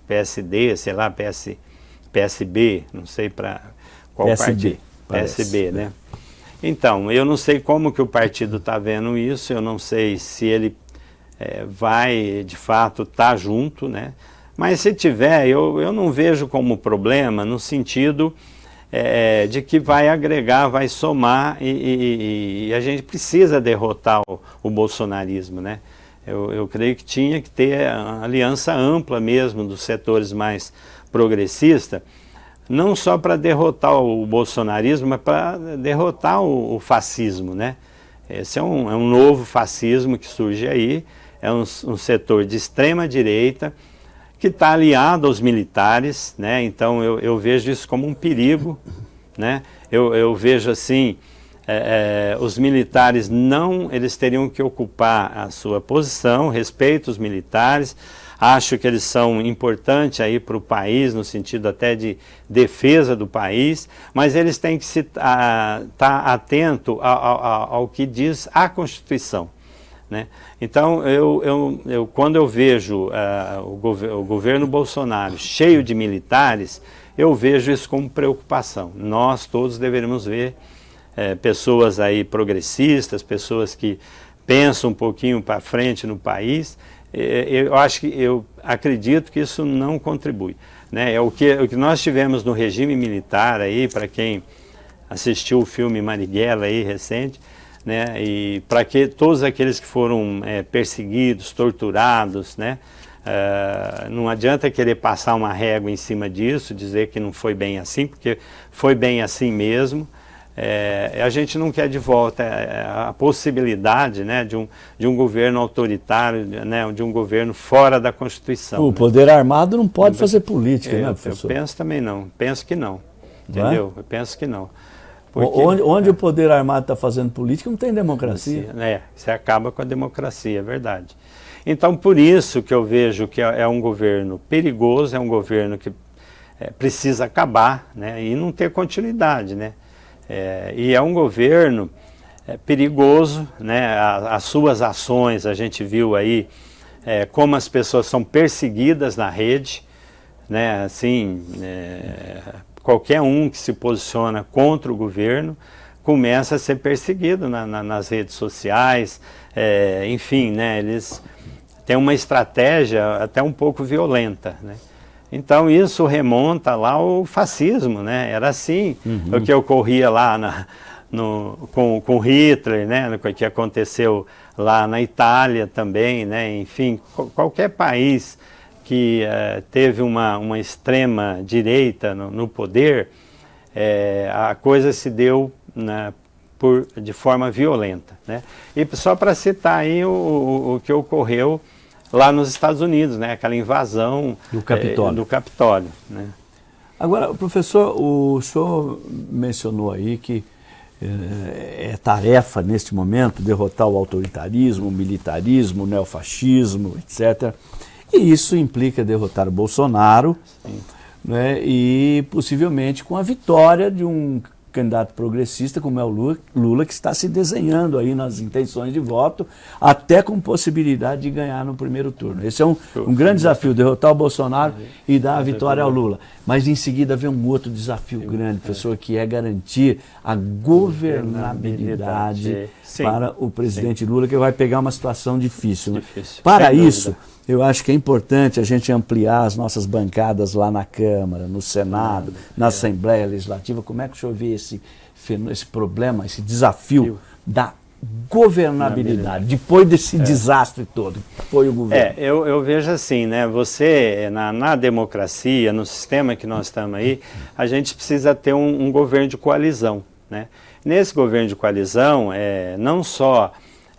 PSD, sei lá, PS, PSB, não sei para qual PSB, partido. Parece. PSB, né? Então, eu não sei como que o partido está vendo isso, eu não sei se ele é, vai, de fato, estar tá junto, né? Mas se tiver, eu, eu não vejo como problema no sentido é, de que vai agregar, vai somar e, e, e a gente precisa derrotar o, o bolsonarismo, né? Eu, eu, creio que tinha que ter aliança ampla mesmo dos setores mais progressistas, não só para derrotar o bolsonarismo, mas para derrotar o, o, fascismo, né? Esse é um, é um novo fascismo que surge aí, é um, um setor de extrema direita que está aliado aos militares, né? Então eu, eu vejo isso como um perigo, né? Eu, eu vejo assim, é, é, os militares não, eles teriam que ocupar a sua posição, respeito os militares, acho que eles são importantes aí para o país, no sentido até de defesa do país, mas eles têm que estar tá atento ao, ao, ao que diz a Constituição. Né? Então, eu, eu, eu, quando eu vejo uh, o, gov o, governo Bolsonaro cheio de militares, eu vejo isso como preocupação. Nós todos deveríamos ver uh, pessoas aí progressistas, pessoas que pensam um pouquinho para frente no país. Eu acho que eu acredito que isso não contribui. Né? É o que, o que nós tivemos no regime militar aí, para quem assistiu o filme Marighella aí recente, né? E para que todos aqueles que foram é, perseguidos, torturados, né? Uh, não adianta querer passar uma régua em cima disso, dizer que não foi bem assim, porque foi bem assim mesmo. É, a gente não quer de volta é, a possibilidade né, de, um, de um governo autoritário, né, de um governo fora da Constituição. O né? poder armado não pode fazer política, eu, né, professor? Eu penso também não, penso que não, entendeu? Eu penso que não. Porque, onde, onde é. o poder armado está fazendo política, não tem democracia. É, você acaba com a democracia, é verdade. Então, por isso que eu vejo que é, é um governo perigoso, é um governo que é, precisa acabar né, e não ter continuidade. Né? É, e é um governo é, perigoso, né, as suas ações, a gente viu aí como as pessoas são perseguidas na rede, né, assim, qualquer um que se posiciona contra o governo começa a ser perseguido na, na, nas redes sociais, é, enfim, né, eles têm uma estratégia até um pouco violenta, né? Então isso remonta lá ao fascismo, né? Era assim uhum. o que ocorria lá na, no, com, com Hitler, né? O que aconteceu lá na Itália também, né? Enfim, qualquer país que uh, teve uma, uma extrema direita no, no poder, é, a coisa se deu né, por, de forma violenta. Né? E só para citar aí o, o, o, que ocorreu lá nos Estados Unidos, né? aquela invasão do Capitólio. É, do Capitólio né? Agora, professor, o senhor mencionou aí que é, é tarefa neste momento derrotar o autoritarismo, o militarismo, o neofascismo, etc. E isso implica derrotar o Bolsonaro né, e possivelmente com a vitória de um candidato progressista como é o Lula, Lula, que está se desenhando aí nas intenções de voto, até com possibilidade de ganhar no primeiro turno. Esse é um, um grande desafio, derrotar o Bolsonaro e dar a vitória ao Lula. Mas em seguida vem um outro desafio grande, professor, que é garantir a governabilidade para o presidente Lula, que vai pegar uma situação difícil. Né? difícil. Para isso, eu acho que é importante a gente ampliar as nossas bancadas lá na Câmara, no Senado, na é. Assembleia Legislativa. Como é que o senhor vê esse, esse problema, esse desafio da governabilidade, depois desse é. desastre todo que foi o governo? É, eu, eu vejo assim, né, você, na, na, democracia, no sistema que nós estamos aí, a gente precisa ter um, um governo de coalizão, né? Nesse governo de coalizão, é, não só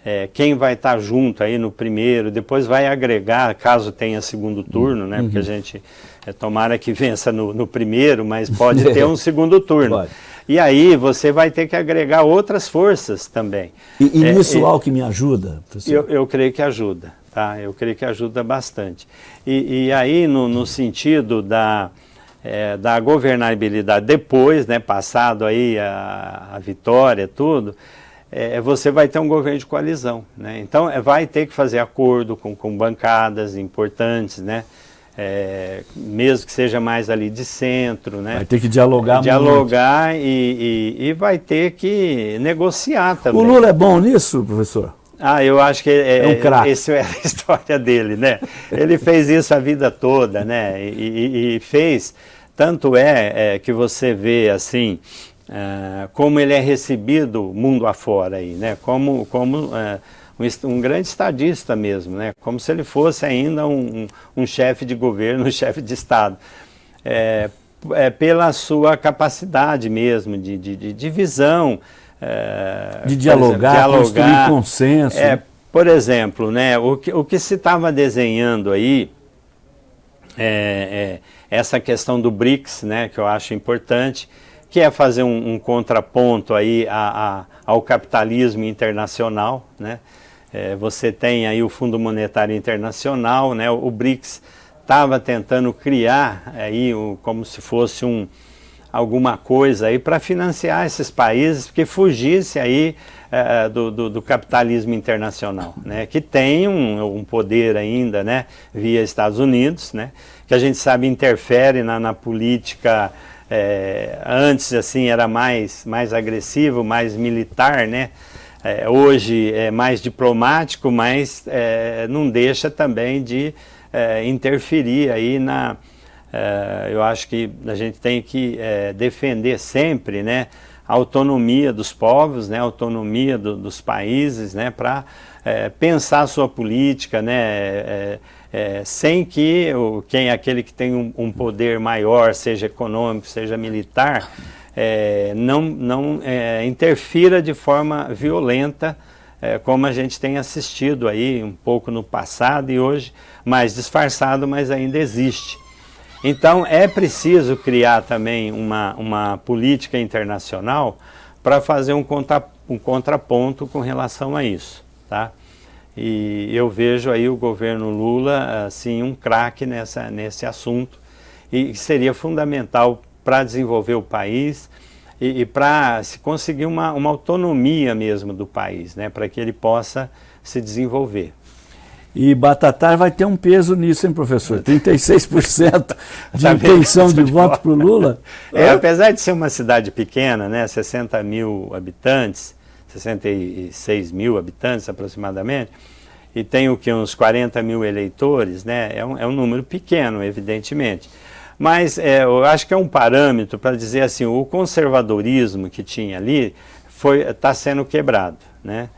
é, quem vai estar tá junto aí no primeiro, depois vai agregar, caso tenha segundo turno, né? Uhum. Porque a gente é, tomara que vença no, no primeiro, mas pode ter um (laughs) segundo turno. Pode. E aí você vai ter que agregar outras forças também. E, e é, nisso é, me ajuda? Eu, eu creio que ajuda, tá? Eu creio que ajuda bastante. E, e aí no, no sentido da, é, da governabilidade depois, né, passado aí a, a vitória, tudo, é, você vai ter um governo de coalizão. Né? Então, é, vai ter que fazer acordo com, com bancadas importantes, né? É, mesmo que seja mais ali de centro. Né? Vai ter que dialogar Dialogar e, e, e, vai ter que negociar também. O Lula é bom nisso, professor? Ah, eu acho que é, é um craque. Essa é a (laughs) história dele, né? Ele fez isso a vida toda, né? E, e fez, tanto é, é que você vê assim, uh, como ele é recebido mundo afora aí, né? Como, como uh, um, um, grande estadista mesmo, né? Como se ele fosse ainda um, um, um chefe de governo, (laughs) um chefe de Estado. É, é, pela sua capacidade mesmo de, de, de, de visão. É, de dialogar, exemplo, dialogar, construir consenso. É, por exemplo, né, o, que, o que se estava desenhando aí, é, é, essa questão do BRICS, né, que eu acho importante, que é fazer um, um contraponto aí a, a, ao capitalismo internacional, né? É, você tem aí o Fundo Monetário Internacional, né? O, BRICS estava tentando criar aí o, como se fosse um alguma coisa aí para financiar esses países que fugisse aí é, do, do, do, capitalismo internacional, né? Que tem um, um poder ainda, né? Via Estados Unidos, né? Que a gente sabe interfere na, na política é, antes assim era mais, mais agressivo, mais militar, né? É, hoje é mais diplomático, mas é, não deixa também de é, interferir aí na... É, eu acho que a gente tem que é, defender sempre, né? A autonomia dos povos, né? A autonomia do, dos países, né? Para pensar a sua política, né? É, sem que o, quem aquele que tem um, um, poder maior, seja econômico, seja militar, é, não, não é, interfira de forma violenta, é, como a gente tem assistido aí um pouco no passado e hoje mais disfarçado, mas ainda existe. Então é preciso criar também uma, uma política internacional para fazer um, contra, um contraponto com relação a isso. Tá? E eu vejo aí o governo Lula, assim, um craque nessa, nesse assunto e seria fundamental para desenvolver o país e, e para se conseguir uma, uma autonomia mesmo do país, né, para que ele possa se desenvolver. E Batatar vai ter um peso nisso, hein, professor? (laughs) 36% de tá intenção de voto para o Lula. É, apesar de ser uma cidade pequena, né, 60 mil habitantes, 66 mil habitantes aproximadamente, e tem o que, uns 40 mil eleitores, né? é, um, é um número pequeno, evidentemente. Mas é, eu acho que é um parâmetro para dizer assim, o conservadorismo que tinha ali está sendo quebrado. Né?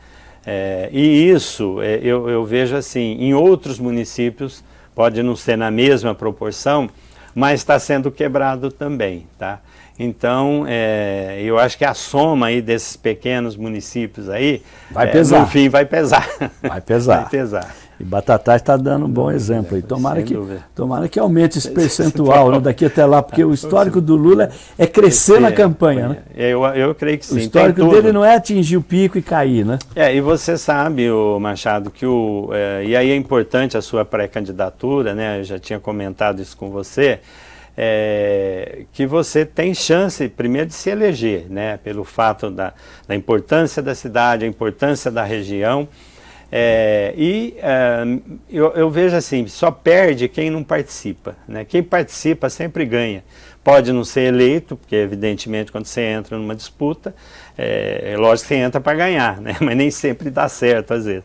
É, e isso é, eu, eu vejo assim, em outros municípios, pode não ser na mesma proporção, mas está sendo quebrado também. Tá? Então, é, eu acho que a soma aí desses pequenos municípios aí, vai é, pesar. no fim vai pesar. (laughs) Vai pesar. vai pesar. E Batatais está dando um bom exemplo aí. Tomara que, tomara que aumente esse percentual né, daqui até lá, porque o histórico do Lula é crescer na campanha, né? Eu, eu creio que sim. O histórico dele não é atingir o pico e cair, né? É, e você sabe, o Machado, que o. É, e aí é importante a sua pré-candidatura, né? Eu já tinha comentado isso com você é, que você tem chance, primeiro, de se eleger, né, pelo fato da, da importância da cidade, a importância da região. É, e é, eu, eu, vejo assim, só perde quem não participa. Né? Quem participa sempre ganha. Pode não ser eleito, porque evidentemente quando você entra numa disputa, é, é lógico que você entra para ganhar, né? (laughs) mas nem sempre dá certo às vezes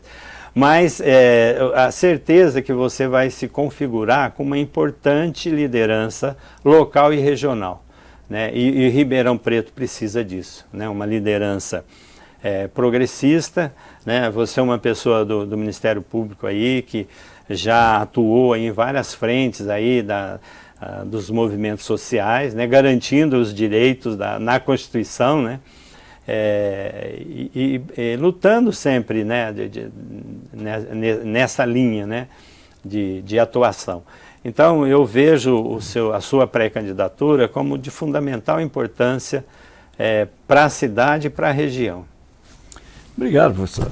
mas é, a certeza que você vai se configurar com uma importante liderança local e regional. Né? E, e Ribeirão Preto precisa disso, né? uma liderança é, progressista, né? você é uma pessoa do, do, Ministério Público aí que já atuou em várias frentes aí da, a, dos movimentos sociais, né? garantindo os direitos da, na Constituição, né? É, e, e, e, lutando sempre né, de, de, nessa linha né, de, de, atuação. Então eu vejo o seu, a sua pré-candidatura como de fundamental importância é, para a cidade e para a região. Obrigado, professor.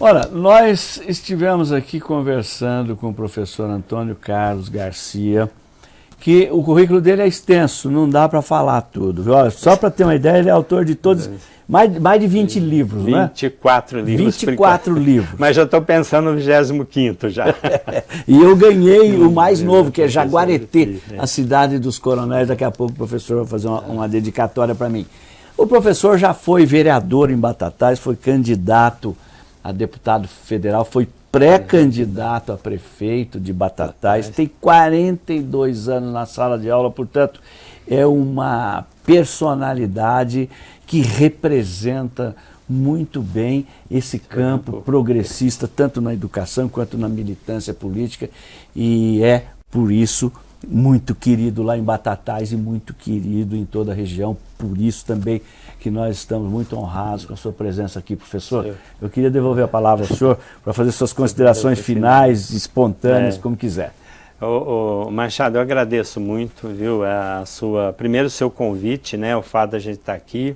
Ora, nós estivemos aqui conversando com o professor Antônio Carlos Garcia, que o currículo dele é extenso, não dá para falar tudo. Olha, só para ter uma ideia, ele é autor de todos mais, mais de 20 livros, 24 né? livros. 24 livros. Mas já estou pensando no 25 já. (laughs) e eu ganhei o mais novo, que é Jaguareté, a cidade dos coronéis. Daqui a pouco o professor vai fazer uma, uma dedicatória para mim. O professor já foi vereador em Batatais, foi candidato a deputado federal, foi pré-candidato a prefeito de Batatais, tem 42 anos na sala de aula, portanto, é uma personalidade que representa muito bem esse campo. progressista, tanto na educação quanto na militância política, e é por isso muito querido lá em Batatais e muito querido em toda a região, por isso também que nós estamos muito honrados com a sua presença aqui, professor. Eu queria devolver a palavra ao senhor para fazer suas considerações finais, espontâneas, é. como quiser. Ô, ô, Machado, eu agradeço muito, viu, a sua, primeiro o seu convite, né, o fato da gente estar aqui,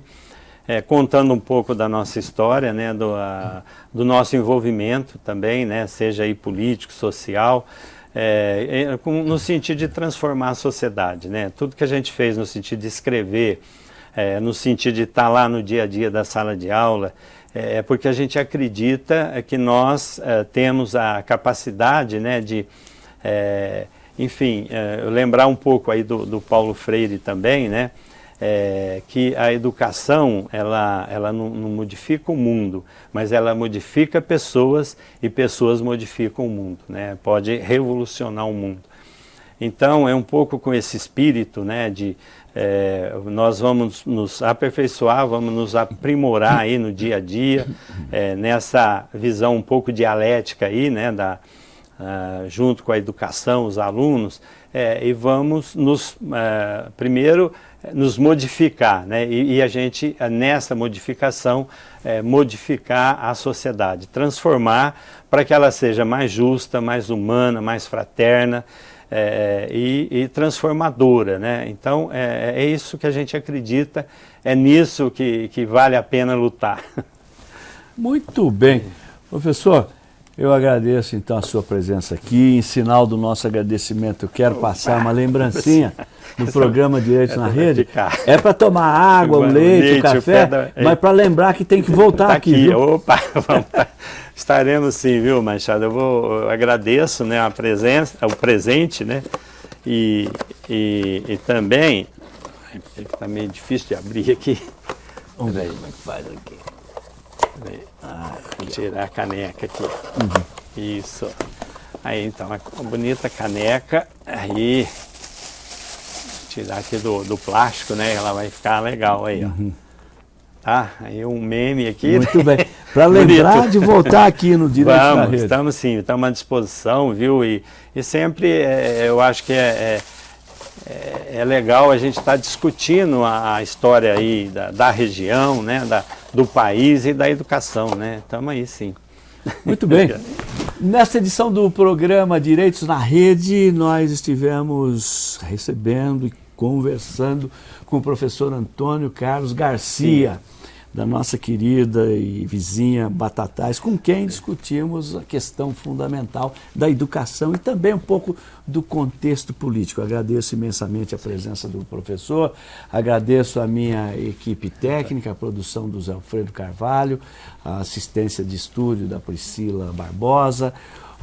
é, contando um pouco da nossa história, né, do, a, do nosso envolvimento também, né, seja aí político, social, é, no sentido de transformar a sociedade, né, tudo que a gente fez no sentido de escrever, é, no sentido de estar lá no dia a dia da sala de aula, é, é porque a gente acredita que nós é, temos a capacidade né, de, é, enfim, é, lembrar um pouco aí do, do Paulo Freire também, né, é, que a educação ela, ela não, não, modifica o mundo, mas ela modifica pessoas e pessoas modificam o mundo, né? pode revolucionar o mundo. Então é um pouco com esse espírito né, de é, nós vamos nos aperfeiçoar, vamos nos aprimorar aí no dia a dia, é, nessa visão um pouco dialética aí, né, da, uh, junto com a educação, os alunos, é, e vamos nos, uh, primeiro, nos modificar, né, e, e, a gente, nessa modificação, é, modificar a sociedade, transformar para que ela seja mais justa, mais humana, mais fraterna, é, e, e, transformadora. Né? Então, é, é, isso que a gente acredita, é nisso que, que vale a pena lutar. (laughs) Muito bem. Professor, eu agradeço então a sua presença aqui. Em sinal do nosso agradecimento, eu quero passar uma lembrancinha (laughs) (laughs) do programa Direitos na Rede. É para tomar água, o leite, o café, mas para lembrar que tem que voltar tá aqui. aqui. Opa, (laughs) vamos Estaremos sim, viu, Machado? Eu, vou, eu agradeço né, a presença, o presente, né? E, e, e também, está meio difícil de abrir aqui. Vamos ver como é que faz aqui. Ah, vou tirar a caneca aqui. Uhum. Isso. Aí então, uma bonita caneca. Aí, tirar aqui do, do plástico, né? Ela vai ficar legal aí, ó. Uhum. Tá? Aí um meme aqui. Muito né? bem. (laughs) Para lembrar de voltar aqui no Direito Vamos, da Rede. Estamos sim, estamos à disposição, viu? E, e sempre é, eu acho que é, é, é, legal a gente estar tá discutindo a, a, história aí da, da região, né? Da, do país e da educação, né? Estamos aí sim. Muito bem. (laughs) Nesta edição do programa Direitos na Rede, nós estivemos recebendo e conversando com o professor Antônio Carlos Garcia. Sim da nossa querida e vizinha Batatais, com quem discutimos a questão fundamental da educação e também um pouco do contexto político. Agradeço imensamente a presença do professor, agradeço a minha equipe técnica, a produção do Zé Alfredo Carvalho, a assistência de estúdio da Priscila Barbosa,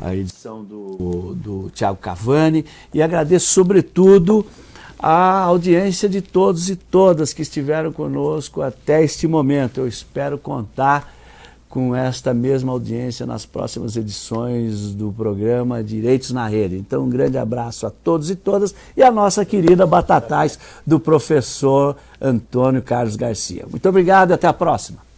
a edição do, do Tiago Cavani e agradeço sobretudo a audiência de todos e todas que estiveram conosco até este momento. Eu espero contar com esta mesma audiência nas próximas edições do programa Direitos na Rede. Então, um grande abraço a todos e todas e a nossa querida Batatais do professor Antônio Carlos Garcia. Muito obrigado e até a próxima.